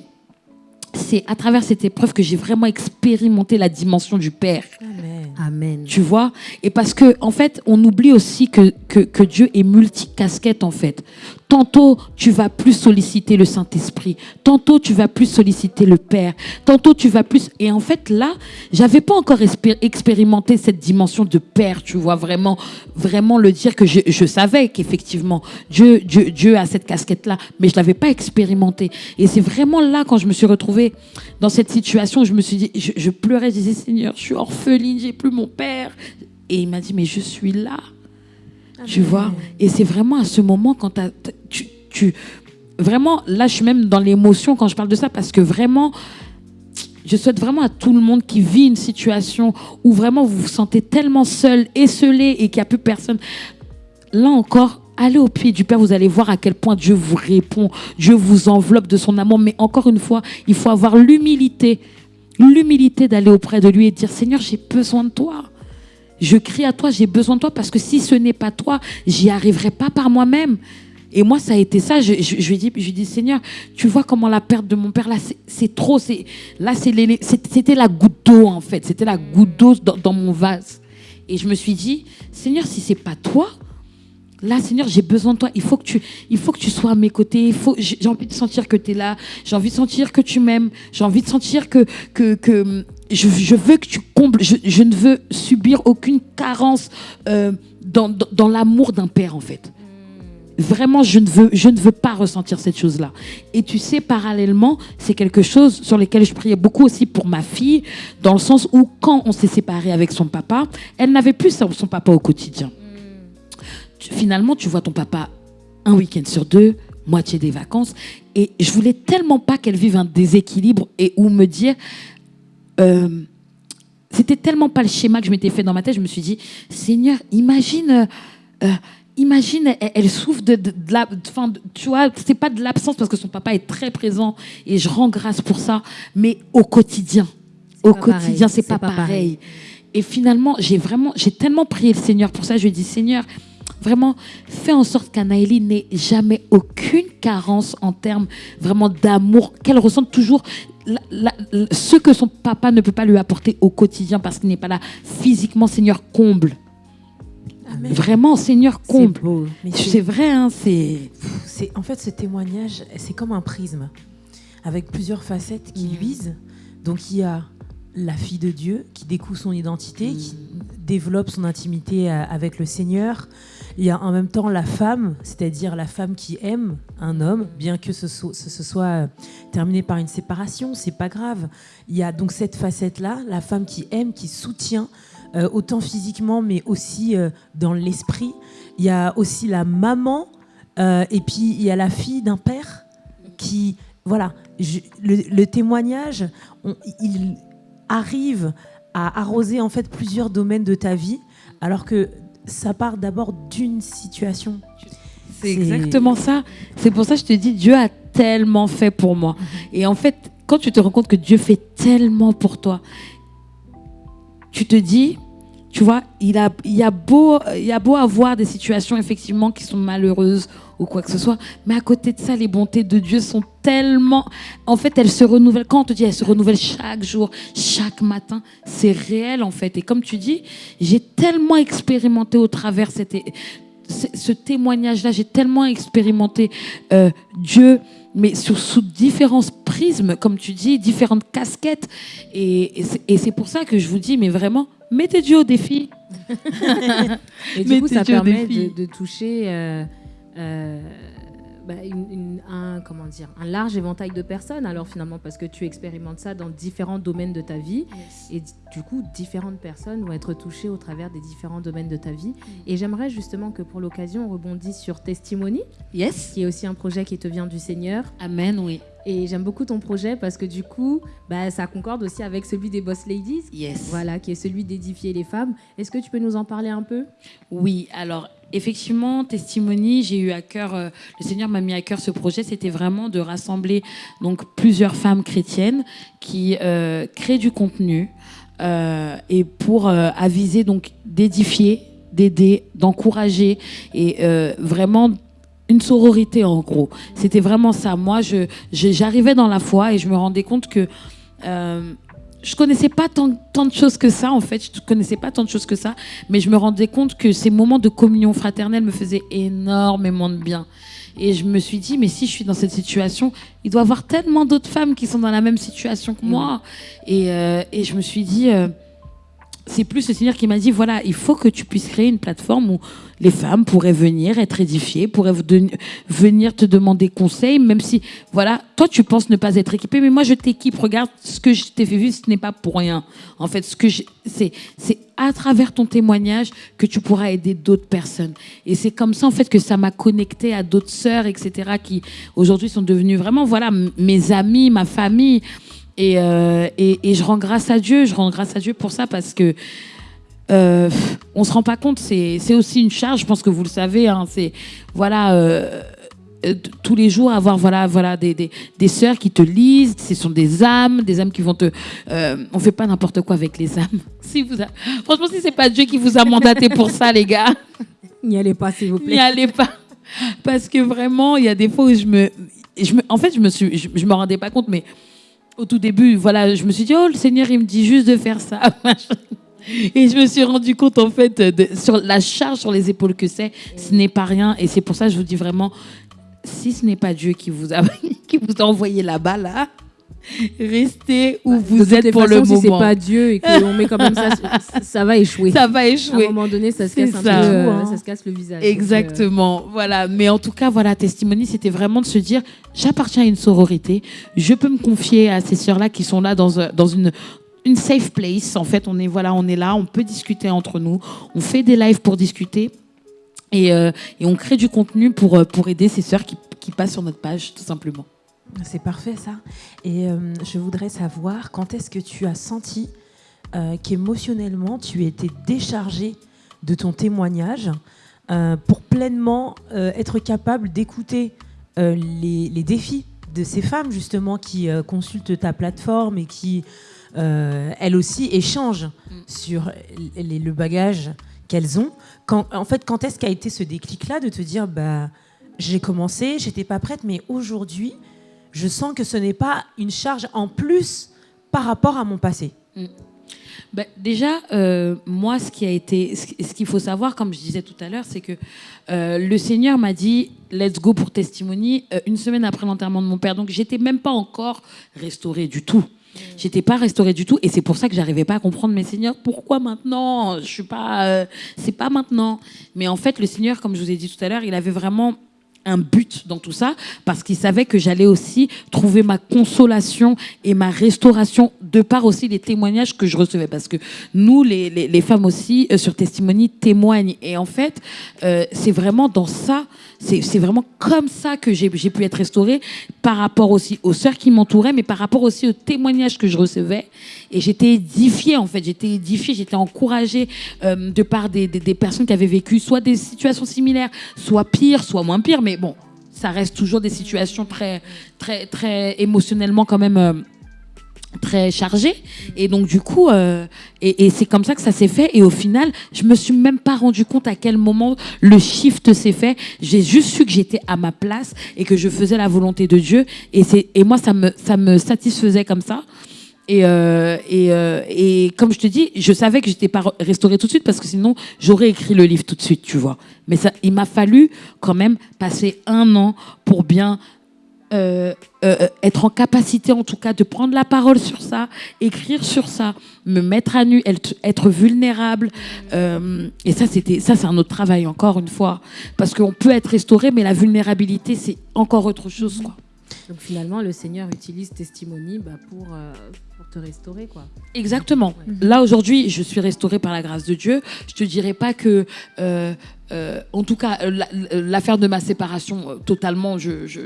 c'est à travers cette épreuve que j'ai vraiment expérimenté la dimension du Père. Amen. Amen. Tu vois? Et parce que, en fait, on oublie aussi que, que, que Dieu est multicasquette, en fait. Tantôt, tu vas plus solliciter le Saint-Esprit. Tantôt, tu vas plus solliciter le Père. Tantôt, tu vas plus. Et en fait, là, j'avais pas encore expérimenté cette dimension de Père, tu vois, vraiment, vraiment le dire que je, savais qu'effectivement, Dieu, Dieu, Dieu a cette casquette-là, mais je l'avais pas expérimenté. Et c'est vraiment là, quand je me suis retrouvée dans cette situation, je me suis dit, je, je pleurais, je disais, Seigneur, je suis orpheline, j'ai plus mon Père. Et il m'a dit, mais je suis là. Tu vois? Et c'est vraiment à ce moment quand tu, tu... Vraiment, là, je suis même dans l'émotion quand je parle de ça parce que vraiment, je souhaite vraiment à tout le monde qui vit une situation où vraiment vous vous sentez tellement seul, esselé et qu'il n'y a plus personne. Là encore, allez au pied du Père, vous allez voir à quel point Dieu vous répond, Dieu vous enveloppe de son amour. Mais encore une fois, il faut avoir l'humilité, l'humilité d'aller auprès de lui et dire Seigneur, j'ai besoin de toi. Je crie à toi, j'ai besoin de toi parce que si ce n'est pas toi, j'y arriverai pas par moi-même. Et moi, ça a été ça. Je, lui dit, je dit, Seigneur, tu vois comment la perte de mon père, là, c'est- trop. Là, c'était la goutte d'eau, en fait. C'était la goutte d'eau dans, mon vase. Et je me suis dit, Seigneur, si c'est pas toi, Là, Seigneur, j'ai besoin de toi. Il faut que tu, il faut que tu sois à mes côtés. J'ai envie de sentir que tu es là. J'ai envie de sentir que tu m'aimes. J'ai envie de sentir que, que, que je, veux que tu combles. Je, ne veux subir aucune carence euh, dans, dans, dans l'amour d'un père, en fait. Vraiment, je ne veux, je ne veux pas ressentir cette chose-là. Et tu sais, parallèlement, c'est quelque chose sur lequel je priais beaucoup aussi pour ma fille, dans le sens où quand on s'est séparé avec son papa, elle n'avait plus son papa au quotidien finalement, tu vois ton papa un week-end sur deux, moitié des vacances. Et je voulais tellement pas qu'elle vive un déséquilibre et ou me dire. Euh, c'était tellement pas le schéma que je m'étais fait dans ma tête. Je me suis dit, Seigneur, imagine. euh, euh, Imagine, elle, elle souffre de, de, de la, enfin, de- tu vois, c'est pas de l'absence parce que son papa est très présent et je rends grâce pour ça, mais au quotidien, au quotidien, c'est pas, pas pareil. pareil. Et finalement, j'ai vraiment, j'ai tellement prié le Seigneur pour ça. Je lui ai dit, Seigneur, vraiment, fais en sorte qu'Anaëlie n'ait jamais aucune carence en termes vraiment d'amour, qu'elle ressente toujours la- la- la- ce que son papa ne peut pas lui apporter au quotidien parce qu'il n'est pas là physiquement. Seigneur, comble. Amen. Vraiment, Seigneur, comble. C'est vrai, hein, c'est. en fait, ce témoignage, c'est comme un prisme avec plusieurs facettes qui Mm. luisent. Donc, il y a la fille de Dieu qui découvre son identité, Mm. qui développe son intimité euh, avec le Seigneur. Il y a en même temps la femme, c'est-à-dire la femme qui aime un homme, bien que ce soit, euh, terminé par une séparation, c'est pas grave. Il y a donc cette facette-là, la femme qui aime, qui soutient, euh, autant physiquement, mais aussi euh, dans l'esprit. Il y a aussi la maman, et puis il y a la fille d'un père qui, voilà, le, témoignage, il arrive à arroser en fait plusieurs domaines de ta vie, alors que ça part d'abord d'une situation. C'est exactement ça. C'est pour ça que je te dis, Dieu a tellement fait pour moi. Et en fait, quand tu te rends compte que Dieu fait tellement pour toi, tu te dis, tu vois, il, a, il, y a beau, il y a beau avoir des situations effectivement qui sont malheureuses ou quoi que ce soit, mais à côté de ça, les bontés de Dieu sont tellement... En fait, elles se renouvellent. Quand on te dit, elles se renouvellent chaque jour, chaque matin, c'est réel en fait. Et comme tu dis, j'ai tellement expérimenté au travers cette, ce témoignage-là, j'ai tellement expérimenté euh, Dieu, mais sur, sous différents prismes, comme tu dis, différentes casquettes. Et, et c'est- pour ça que je vous dis, mais vraiment, mettez Dieu au défi. <laughs> Et du coup, ça Dieu permet de, de toucher euh, bah, une- une- un, comment dire, un large éventail de personnes, alors finalement, parce que tu expérimentes ça dans différents domaines de ta vie. Et du coup, différentes personnes vont être touchées au travers des différents domaines de ta vie. Mm. Et j'aimerais justement que pour l'occasion, on rebondisse sur Testimony, Yes. qui est aussi un projet qui te vient du Seigneur. Amen, oui. Et j'aime beaucoup ton projet parce que du coup, bah, ça concorde aussi avec celui des Boss Ladies. Yes. Voilà, qui est celui d'édifier les femmes. Est-ce que tu peux nous en parler un peu? Oui, alors effectivement, Testimony, j'ai eu à cœur, euh, le Seigneur m'a mis à cœur ce projet, c'était vraiment de rassembler donc plusieurs femmes chrétiennes qui euh, créent du contenu euh, et pour euh, aviser donc d'édifier, d'aider, d'encourager et euh, vraiment une sororité en gros. C'était vraiment ça. Moi, je je- j'arrivais dans la foi et je me rendais compte que euh, je connaissais pas tant, tant de choses que ça en fait. Je connaissais pas tant de choses que ça, mais je me rendais compte que ces moments de communion fraternelle me faisaient énormément de bien. Et je me suis dit, mais si je suis dans cette situation, il doit y avoir tellement d'autres femmes qui sont dans la même situation que moi. Et, euh, et je me suis dit, euh, c'est plus le Seigneur qui m'a dit, voilà, il faut que tu puisses créer une plateforme où les femmes pourraient venir être édifiées, pourraient venir te demander conseil, même si, voilà, toi tu penses ne pas être équipée, mais moi je t'équipe, regarde ce que je t'ai fait vivre, ce n'est pas pour rien. En fait, ce que c'est, c'est à travers ton témoignage que tu pourras aider d'autres personnes. Et c'est comme ça, en fait, que ça m'a connecté à d'autres sœurs, etc., qui aujourd'hui sont devenues vraiment, voilà, mes amis, ma famille. Et, euh, et, et je rends grâce à Dieu, je rends grâce à Dieu pour ça parce que euh, on se rend pas compte, c'est c'est aussi une charge, je pense que vous le savez, hein, c'est voilà. euh, euh, tous les jours avoir voilà voilà des, des, des sœurs qui te lisent ce sont des âmes des âmes qui vont te euh, on fait pas n'importe quoi avec les âmes <laughs> si vous a- franchement si c'est pas Dieu qui vous a mandaté pour ça les gars <laughs> N'y allez pas, s'il vous n'y allez pas. Parce que vraiment, il y a des fois où je me. Je me en fait, je me, suis, je, je me rendais pas compte, mais au tout début, voilà, je me suis dit, oh, le Seigneur, il me dit juste de faire ça. <laughs> Et je me suis rendu compte, en fait, sur la charge sur les épaules que c'est, ce n'est pas rien. Et c'est pour ça que je vous dis vraiment, si ce n'est pas Dieu qui vous a <laughs> envoyé là-bas, là, <laughs> restez où de vous êtes pour façons, le si c'est moment. pas Dieu et qu'on met quand même <laughs> ça, ça, va échouer. Ça va à un échouer. moment donné, ça se casse un ça. peu, euh, Hein. ça se casse le visage. Donc, euh, Exactement, voilà. Mais en tout cas, voilà, testimony, c'était vraiment de se dire, j'appartiens à une sororité, je peux me confier à ces sœurs-là qui sont là dans, dans une une safe place. En fait, on est voilà, on est là, on peut discuter entre nous, on fait des lives pour discuter et, euh, et on crée du contenu pour euh, pour aider ces sœurs qui, qui passent sur notre page, tout simplement. C'est parfait ça. Et euh, je voudrais savoir quand est-ce que tu as senti euh, qu'émotionnellement tu étais déchargé de ton témoignage euh, pour pleinement être capable d'écouter les, les défis de ces femmes justement qui consultent ta plateforme et qui elles aussi échangent sur les- le bagage qu'elles ont. Quand, en fait, quand est-ce qu'a été ce déclic-là de te dire bah j'ai commencé, j'étais pas prête, mais aujourd'hui je sens que ce n'est pas une charge en plus par rapport à mon passé. Ben, déjà, euh, moi, ce qui a été, ce ce qu'il faut savoir, comme je disais tout à l'heure, c'est que euh, le Seigneur m'a dit Let's go pour testimony euh, une semaine après l'enterrement de mon père. Donc, j'étais même pas encore restaurée du tout. J'étais pas restaurée du tout, et c'est pour ça que j'arrivais pas à comprendre. Mais Seigneur, pourquoi maintenant? Je suis pas, c'est pas maintenant. Mais en fait, le Seigneur, comme je vous ai dit tout à l'heure, il avait vraiment un but dans tout ça parce qu'il savait que j'allais aussi trouver ma consolation et ma restauration de par aussi les témoignages que je recevais. Parce que nous les, les, femmes aussi euh, sur Testimony témoignent. Et en fait euh, c'est vraiment dans ça c'est vraiment comme ça que j'ai j'ai pu être restaurée par rapport aussi aux sœurs qui m'entouraient mais par rapport aussi aux témoignages que je recevais. Et j'étais édifiée en fait. J'étais édifiée j'étais encouragée euh, de par des, des, des personnes qui avaient vécu soit des situations similaires soit pires soit moins pires mais bon ça reste toujours des situations très très très émotionnellement quand même euh, très chargées. Et donc du coup euh, et, et c'est comme ça que ça s'est fait. Et au final je me suis même pas rendu compte à quel moment le shift s'est fait. J'ai juste su que j'étais à ma place et que je faisais la volonté de Dieu. Et c'est et moi ça me ça me satisfaisait comme ça et, euh, et, euh, et comme je te dis, je savais que j'étais pas re- restaurée tout de suite parce que sinon j'aurais écrit le livre tout de suite, tu vois. Mais ça, il m'a fallu quand même passer un an pour bien euh, être en capacité en tout cas de prendre la parole sur ça, écrire sur ça, me mettre à nu, être, vulnérable. Et ça, c'était ça, c'est un autre travail encore une fois, parce qu'on peut être restauré, mais la vulnérabilité, c'est encore autre chose. Quoi. Donc finalement, le Seigneur utilise testimony bah, pour te restaurer, quoi. Exactement. Là aujourd'hui, je suis restaurée par la grâce de Dieu. Je te dirais pas que, euh, euh, en tout cas, la- l'affaire de ma séparation, euh, totalement, je, je-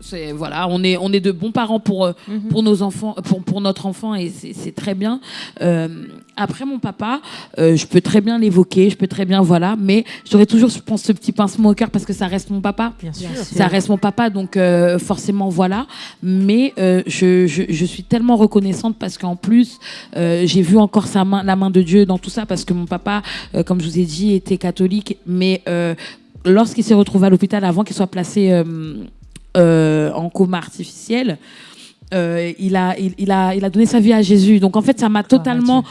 c'est voilà, on est on est de bons parents pour euh, pour nos enfants, pour pour notre enfant et c'est c'est très bien. Euh, après mon papa, euh, je peux très bien l'évoquer, je peux très bien voilà, mais j'aurais toujours, je pense, ce petit pincement au cœur parce que ça reste mon papa. Bien sûr. Ça reste mon papa, donc euh, forcément voilà. Mais euh, je, je, je suis tellement reconnaissante parce qu'en plus, euh, j'ai vu encore sa main, la main de Dieu dans tout ça parce que mon papa, euh, comme je vous ai dit, était catholique. Mais euh, lorsqu'il s'est retrouvé à l'hôpital, avant qu'il soit placé euh, en coma artificiel, euh, il, a, il, il a, il a donné sa vie à Jésus. Donc en fait, ça m'a totalement.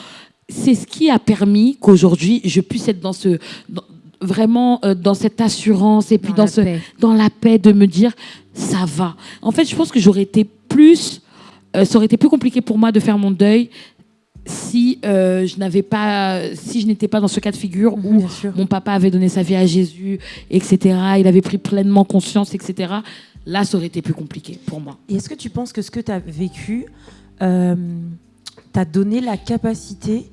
C'est ce qui a permis qu'aujourd'hui, je puisse être dans ce. dans- vraiment euh, dans cette assurance et puis dans, la ce paix. dans la paix de me dire ça va. En fait, je pense que j'aurais été plus, euh, ça aurait été plus compliqué pour moi de faire mon deuil si euh, je n'avais pas, si je n'étais pas dans ce cas de figure où mon papa avait donné sa vie à Jésus, etc. Il avait pris pleinement conscience, etc. Là, ça aurait été plus compliqué pour moi. Et est-ce que tu penses que ce que tu as vécu euh, t'a donné la capacité,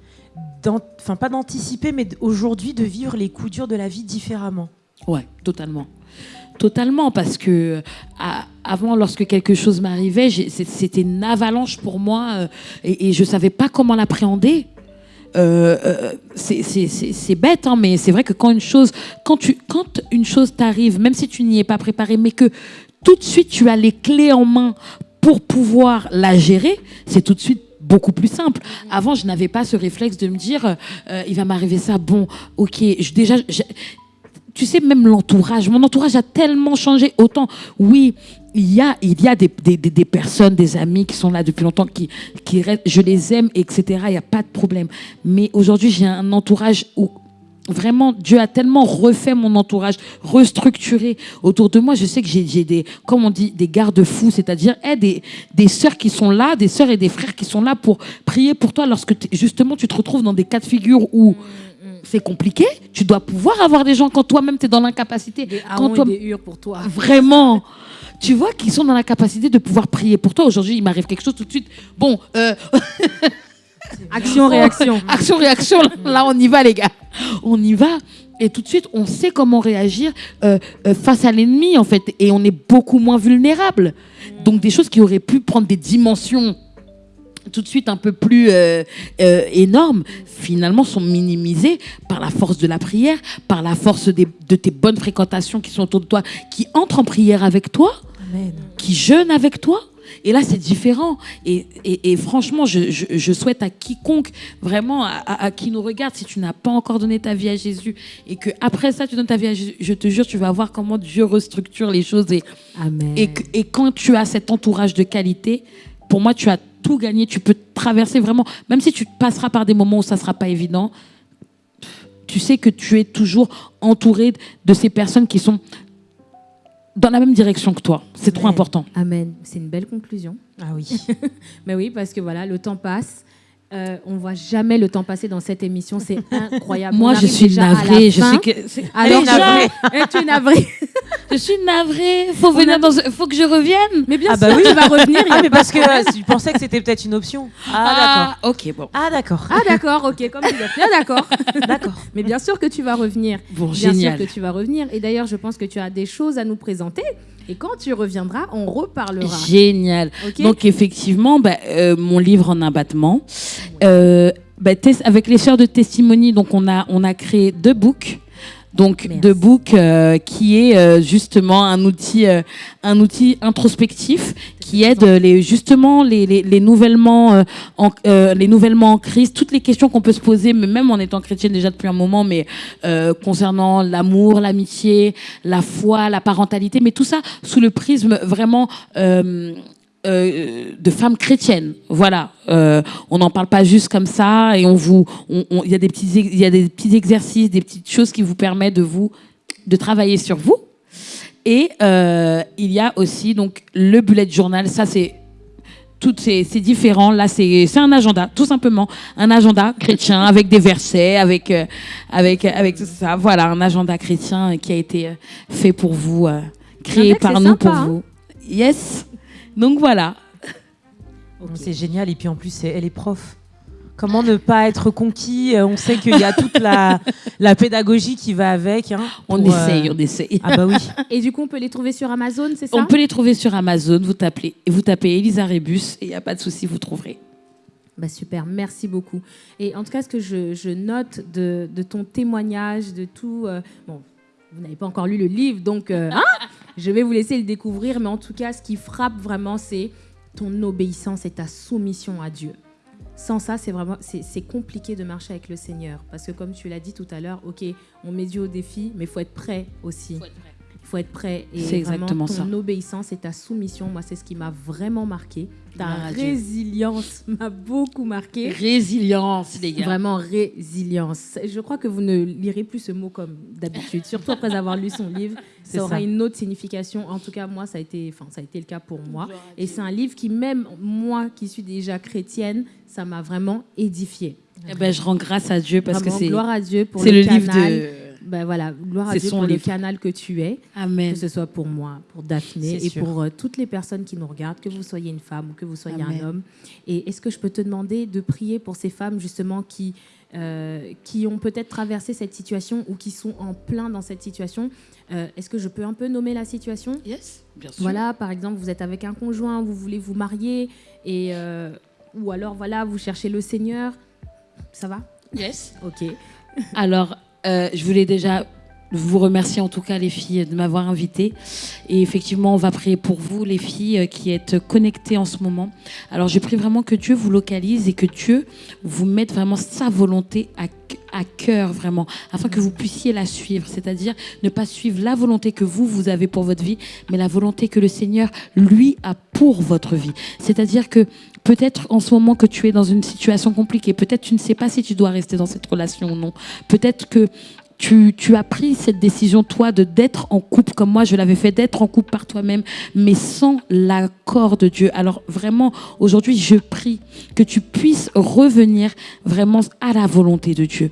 enfin pas d'anticiper, mais aujourd'hui de vivre les coups durs de la vie différemment? Ouais, totalement. Totalement, parce que à- avant, lorsque quelque chose m'arrivait, c'était une avalanche pour moi euh, et, je savais pas comment l'appréhender. Euh, euh, c'est- bête, hein, mais c'est vrai que quand une chose, quand une chose t'arrive, même si tu n'y es pas préparé, mais que tout de suite tu as les clés en main pour pouvoir la gérer, c'est tout de suite beaucoup plus simple. Avant, je n'avais pas ce réflexe de me dire, il va m'arriver ça, bon, ok, déjà, tu sais, même l'entourage, mon entourage a tellement changé. Autant, oui, il y a, des, personnes, des amis qui sont là depuis longtemps, qui, je les aime, etc. Il n'y a pas de problème. Mais aujourd'hui, j'ai un entourage où vraiment Dieu a tellement refait mon entourage, restructuré autour de moi. Je sais que j'ai des, comme on dit, des garde-fous, c'est-à-dire eh, des, des sœurs qui sont là, des sœurs et des frères qui sont là pour prier pour toi lorsque justement tu te retrouves dans des cas de figure où c'est compliqué. Tu dois pouvoir avoir des gens quand toi-même tu es dans l'incapacité. Des Quand haons toi, et des pour toi. Vraiment. Tu vois qu'ils sont dans la capacité de pouvoir prier pour toi. Aujourd'hui, il m'arrive quelque chose tout de suite. Bon, euh, <laughs> Action, réaction. action, réaction. Là, on y va, les gars. On y va. Et tout de suite, on sait comment réagir euh, euh, face à l'ennemi, en fait. Et on est beaucoup moins vulnérable. Donc, des choses qui auraient pu prendre des dimensions tout de suite un peu plus euh, euh, énormes, finalement, sont minimisées par la force de la prière, par la force des- de tes bonnes fréquentations qui sont autour de toi, qui entrent en prière avec toi Amen. qui jeûne avec toi. Et là, c'est différent. Et, et- et franchement, je, je- je souhaite à quiconque, vraiment, à, à- à qui nous regarde, si tu n'as pas encore donné ta vie à Jésus et que après ça, tu donnes ta vie à Jésus, je te jure, tu vas voir comment Dieu restructure les choses. Et, Amen. et quand tu as cet entourage de qualité, pour moi, tu as tout gagné. Tu peux traverser vraiment, même si tu passeras par des moments où ça sera pas évident, tu sais que tu es toujours entouré de ces personnes qui sont dans la même direction que toi. C'est trop important. Amen. C'est une belle conclusion. Ah oui. <laughs> Mais oui, parce que voilà, le temps passe. Euh, on voit jamais le temps passer dans cette émission. C'est <laughs> incroyable. Moi, je suis navrée. Je sais que Alors, navrée. Tu es navrée? Je suis navrée. Faut venir dans. Faut que je revienne. Mais bien Ah sûr, bah oui. tu vas revenir. Ah mais parce que problème. euh, je pensais que c'était peut-être une option. Ah d'accord. ok, bon. Ah d'accord. Ah d'accord, ok, comme tu l'as fait. Ah d'accord. <laughs> D'accord. Mais bien sûr que tu vas revenir. Bon, Bien génial. sûr que tu vas revenir. Et d'ailleurs, je pense que tu as des choses à nous présenter. Et quand tu reviendras, on reparlera. Génial. Ok Donc effectivement, bah, euh, mon livre en abattement. Euh, bah, avec les sœurs de testimony, donc on a on a créé deux books. Donc Merci. deux books euh, qui est euh, justement un outil euh, un outil introspectif qui aide euh, les justement les les, les nouvellement euh, en, euh, les nouvellement en crise, toutes les questions qu'on peut se poser, mais même en étant chrétienne déjà depuis un moment, mais euh, concernant l'amour, l'amitié, la foi, la parentalité, mais tout ça sous le prisme vraiment euh, de femmes chrétiennes. Voilà, Euh, on n'en parle pas juste comme ça et on vous, il y a des petits, il y a des petits exercices, des petites choses qui vous permettent de vous, de travailler sur vous. Et euh, il y a aussi donc le bullet journal. Ça, c'est tout, c'est différent. Là, c'est c'est un agenda, tout simplement, un agenda chrétien <laughs> avec des versets, avec avec avec tout ça. Voilà, un agenda chrétien qui a été fait pour vous, créé par nous sympa, pour hein. vous. Yes. Donc voilà. C'est génial. Et puis en plus, elle est prof. Comment ne pas être conquis Euh, On sait qu'il y a toute la, <laughs> la pédagogie qui va avec. hein, On pour, euh, essaye, on essaye. Ah bah oui. <laughs> Et du coup, on peut les trouver sur Amazon, c'est ça? On peut les trouver sur Amazon. Vous tapez, vous tapez Elisa Rebus et il n'y a pas de souci, vous trouverez. Bah super, merci beaucoup. Et en tout cas, ce que je, je note de, de ton témoignage, de tout, euh, bon, vous n'avez pas encore lu le livre, donc euh, hein, <laughs> je vais vous laisser le découvrir, mais en tout cas, ce qui frappe vraiment, c'est ton obéissance et ta soumission à Dieu. Sans ça, c'est vraiment, c'est compliqué de marcher avec le Seigneur, parce que comme tu l'as dit tout à l'heure, ok, on met Dieu au défi, mais il faut être prêt aussi. Faut être prêt. Et C'est vraiment, exactement ton ça. obéissance et ta soumission, moi, c'est ce qui m'a vraiment marqué. Ta résilience <laughs> m'a beaucoup marqué. Résilience, les gars. Vraiment résilience. Je crois que vous ne lirez plus ce mot comme d'habitude, surtout après <laughs> avoir lu son livre. Ça aura ça. une autre signification. En tout cas, moi, ça a été, enfin, ça a été le cas pour moi. Et c'est un livre qui, même moi, qui suis déjà chrétienne, ça m'a vraiment édifiée. Eh ben, je rends grâce à Dieu parce Vraiment, que c'est gloire à Dieu pour c'est le, le livre canal. de. Ben voilà, gloire à C'est Dieu son pour le canal que tu es, Amen. que ce soit pour moi, pour Daphné et sûr. pour euh, toutes les personnes qui nous regardent, que vous soyez une femme ou que vous soyez Amen. un homme. Et est-ce que je peux te demander de prier pour ces femmes justement qui, euh, qui ont peut-être traversé cette situation ou qui sont en plein dans cette situation? Euh, Est-ce que je peux un peu nommer la situation? Yes, bien sûr. Voilà, par exemple, vous êtes avec un conjoint, vous voulez vous marier, et, euh, ou alors voilà, vous cherchez le Seigneur. Ça va? Yes. Ok. Alors, euh, je voulais déjà vous remercier en tout cas les filles de m'avoir invitée. Et effectivement, on va prier pour vous les filles euh, qui êtes connectées en ce moment. Alors, je prie vraiment que Dieu vous localise et que Dieu vous mette vraiment sa volonté à, à cœur vraiment, afin que vous puissiez la suivre. C'est-à-dire ne pas suivre la volonté que vous, vous avez pour votre vie, mais la volonté que le Seigneur, lui, a pour votre vie. C'est-à-dire que peut-être en ce moment que tu es dans une situation compliquée, peut-être tu ne sais pas si tu dois rester dans cette relation ou non. Peut-être que tu, as pris cette décision, toi, de d'être en couple, comme moi je l'avais fait, d'être en couple par toi-même, mais sans l'accord de Dieu. Alors vraiment, aujourd'hui, je prie que tu puisses revenir vraiment à la volonté de Dieu.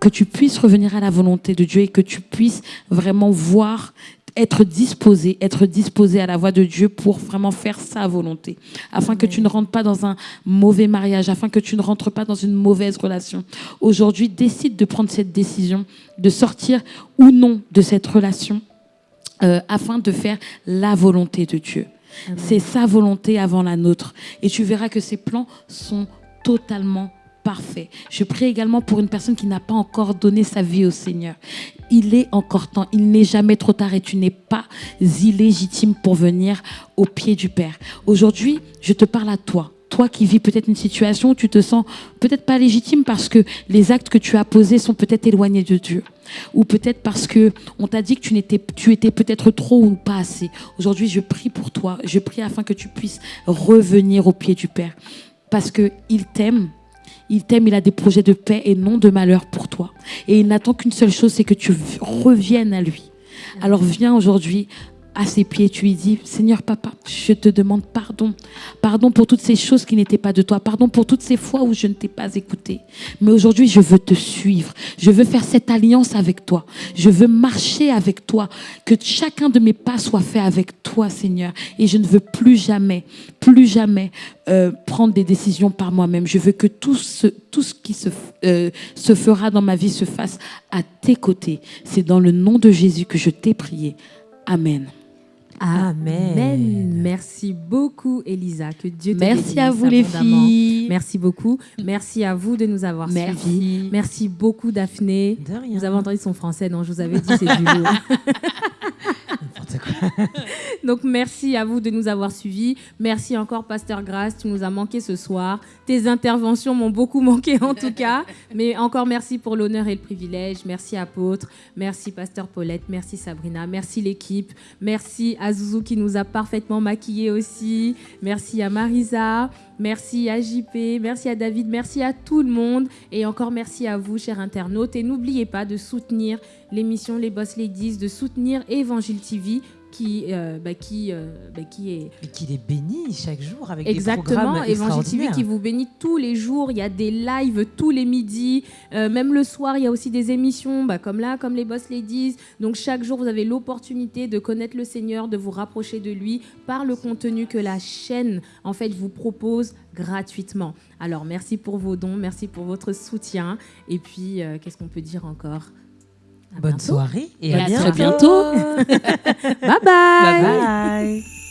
Que tu puisses revenir à la volonté de Dieu et que tu puisses vraiment voir être disposé, être disposé à la voix de Dieu pour vraiment faire sa volonté, afin que tu ne rentres pas dans un mauvais mariage, afin que tu ne rentres pas dans une mauvaise relation. Aujourd'hui, décide de prendre cette décision, de sortir ou non de cette relation, euh, afin de faire la volonté de Dieu. C'est sa volonté avant la nôtre. Et tu verras que ses plans sont totalement parfaits. Je prie également pour une personne qui n'a pas encore donné sa vie au Seigneur. Il est encore temps, il n'est jamais trop tard et tu n'es pas illégitime pour venir au pied du Père. Aujourd'hui, je te parle à toi. Toi qui vis peut-être une situation où tu te sens peut-être pas légitime parce que les actes que tu as posés sont peut-être éloignés de Dieu. Ou peut-être parce que on t'a dit que tu, tu étais peut-être trop ou pas assez. Aujourd'hui, je prie pour toi. Je prie afin que tu puisses revenir au pied du Père. Parce qu'il t'aime. Il t'aime, il a des projets de paix et non de malheur pour toi. Et il n'attend qu'une seule chose, c'est que tu reviennes à lui. Alors viens aujourd'hui à ses pieds, tu lui dis, Seigneur Papa, je te demande pardon. Pardon pour toutes ces choses qui n'étaient pas de toi. Pardon pour toutes ces fois où je ne t'ai pas écouté. Mais aujourd'hui, je veux te suivre. Je veux faire cette alliance avec toi. Je veux marcher avec toi. Que chacun de mes pas soit fait avec toi, Seigneur. Et je ne veux plus jamais, plus jamais euh, prendre des décisions par moi-même. Je veux que tout ce, tout ce qui se, euh, se fera dans ma vie se fasse à tes côtés. C'est dans le nom de Jésus que je t'ai prié. Amen. Amen. Amen. Merci beaucoup, Elisa. Que Dieu te Merci à vous les filles. Merci beaucoup. Merci à vous de nous avoir Merci. suivis. Merci beaucoup, Daphné. De rien. Vous avez entendu son français, non? Je vous avais dit, c'est du lourd. <laughs> <laughs> Donc, merci à vous de nous avoir suivis. Merci encore, Pasteur Grace. Tu nous as manqué ce soir. Tes interventions m'ont beaucoup manqué, en tout cas. Mais encore merci pour l'honneur et le privilège. Merci, Apôtre. Merci, Pasteur Paulette. Merci, Sabrina. Merci, l'équipe. Merci à Zouzou qui nous a parfaitement maquillés aussi. Merci à Marisa. Merci à JP. Merci à David. Merci à tout le monde. Et encore merci à vous, chers internautes. Et n'oubliez pas de soutenir l'émission Les Boss Ladies, de soutenir Évangile TV qui, euh, bah, qui, euh, bah, qui est Et qu'il est béni chaque jour avec des Exactement, programmes Évangile TV qui vous bénit tous les jours. Il y a des lives tous les midis. Euh, même le soir, il y a aussi des émissions bah, comme là, comme les Boss Ladies. Donc chaque jour, vous avez l'opportunité de connaître le Seigneur, de vous rapprocher de lui par le contenu que la chaîne en fait vous propose gratuitement. Alors merci pour vos dons, merci pour votre soutien. Et puis, qu'est-ce qu'on peut dire encore? Bonne bientôt. soirée et Et à à bientôt. très bientôt. <laughs> <laughs> Bye bye. Bye bye.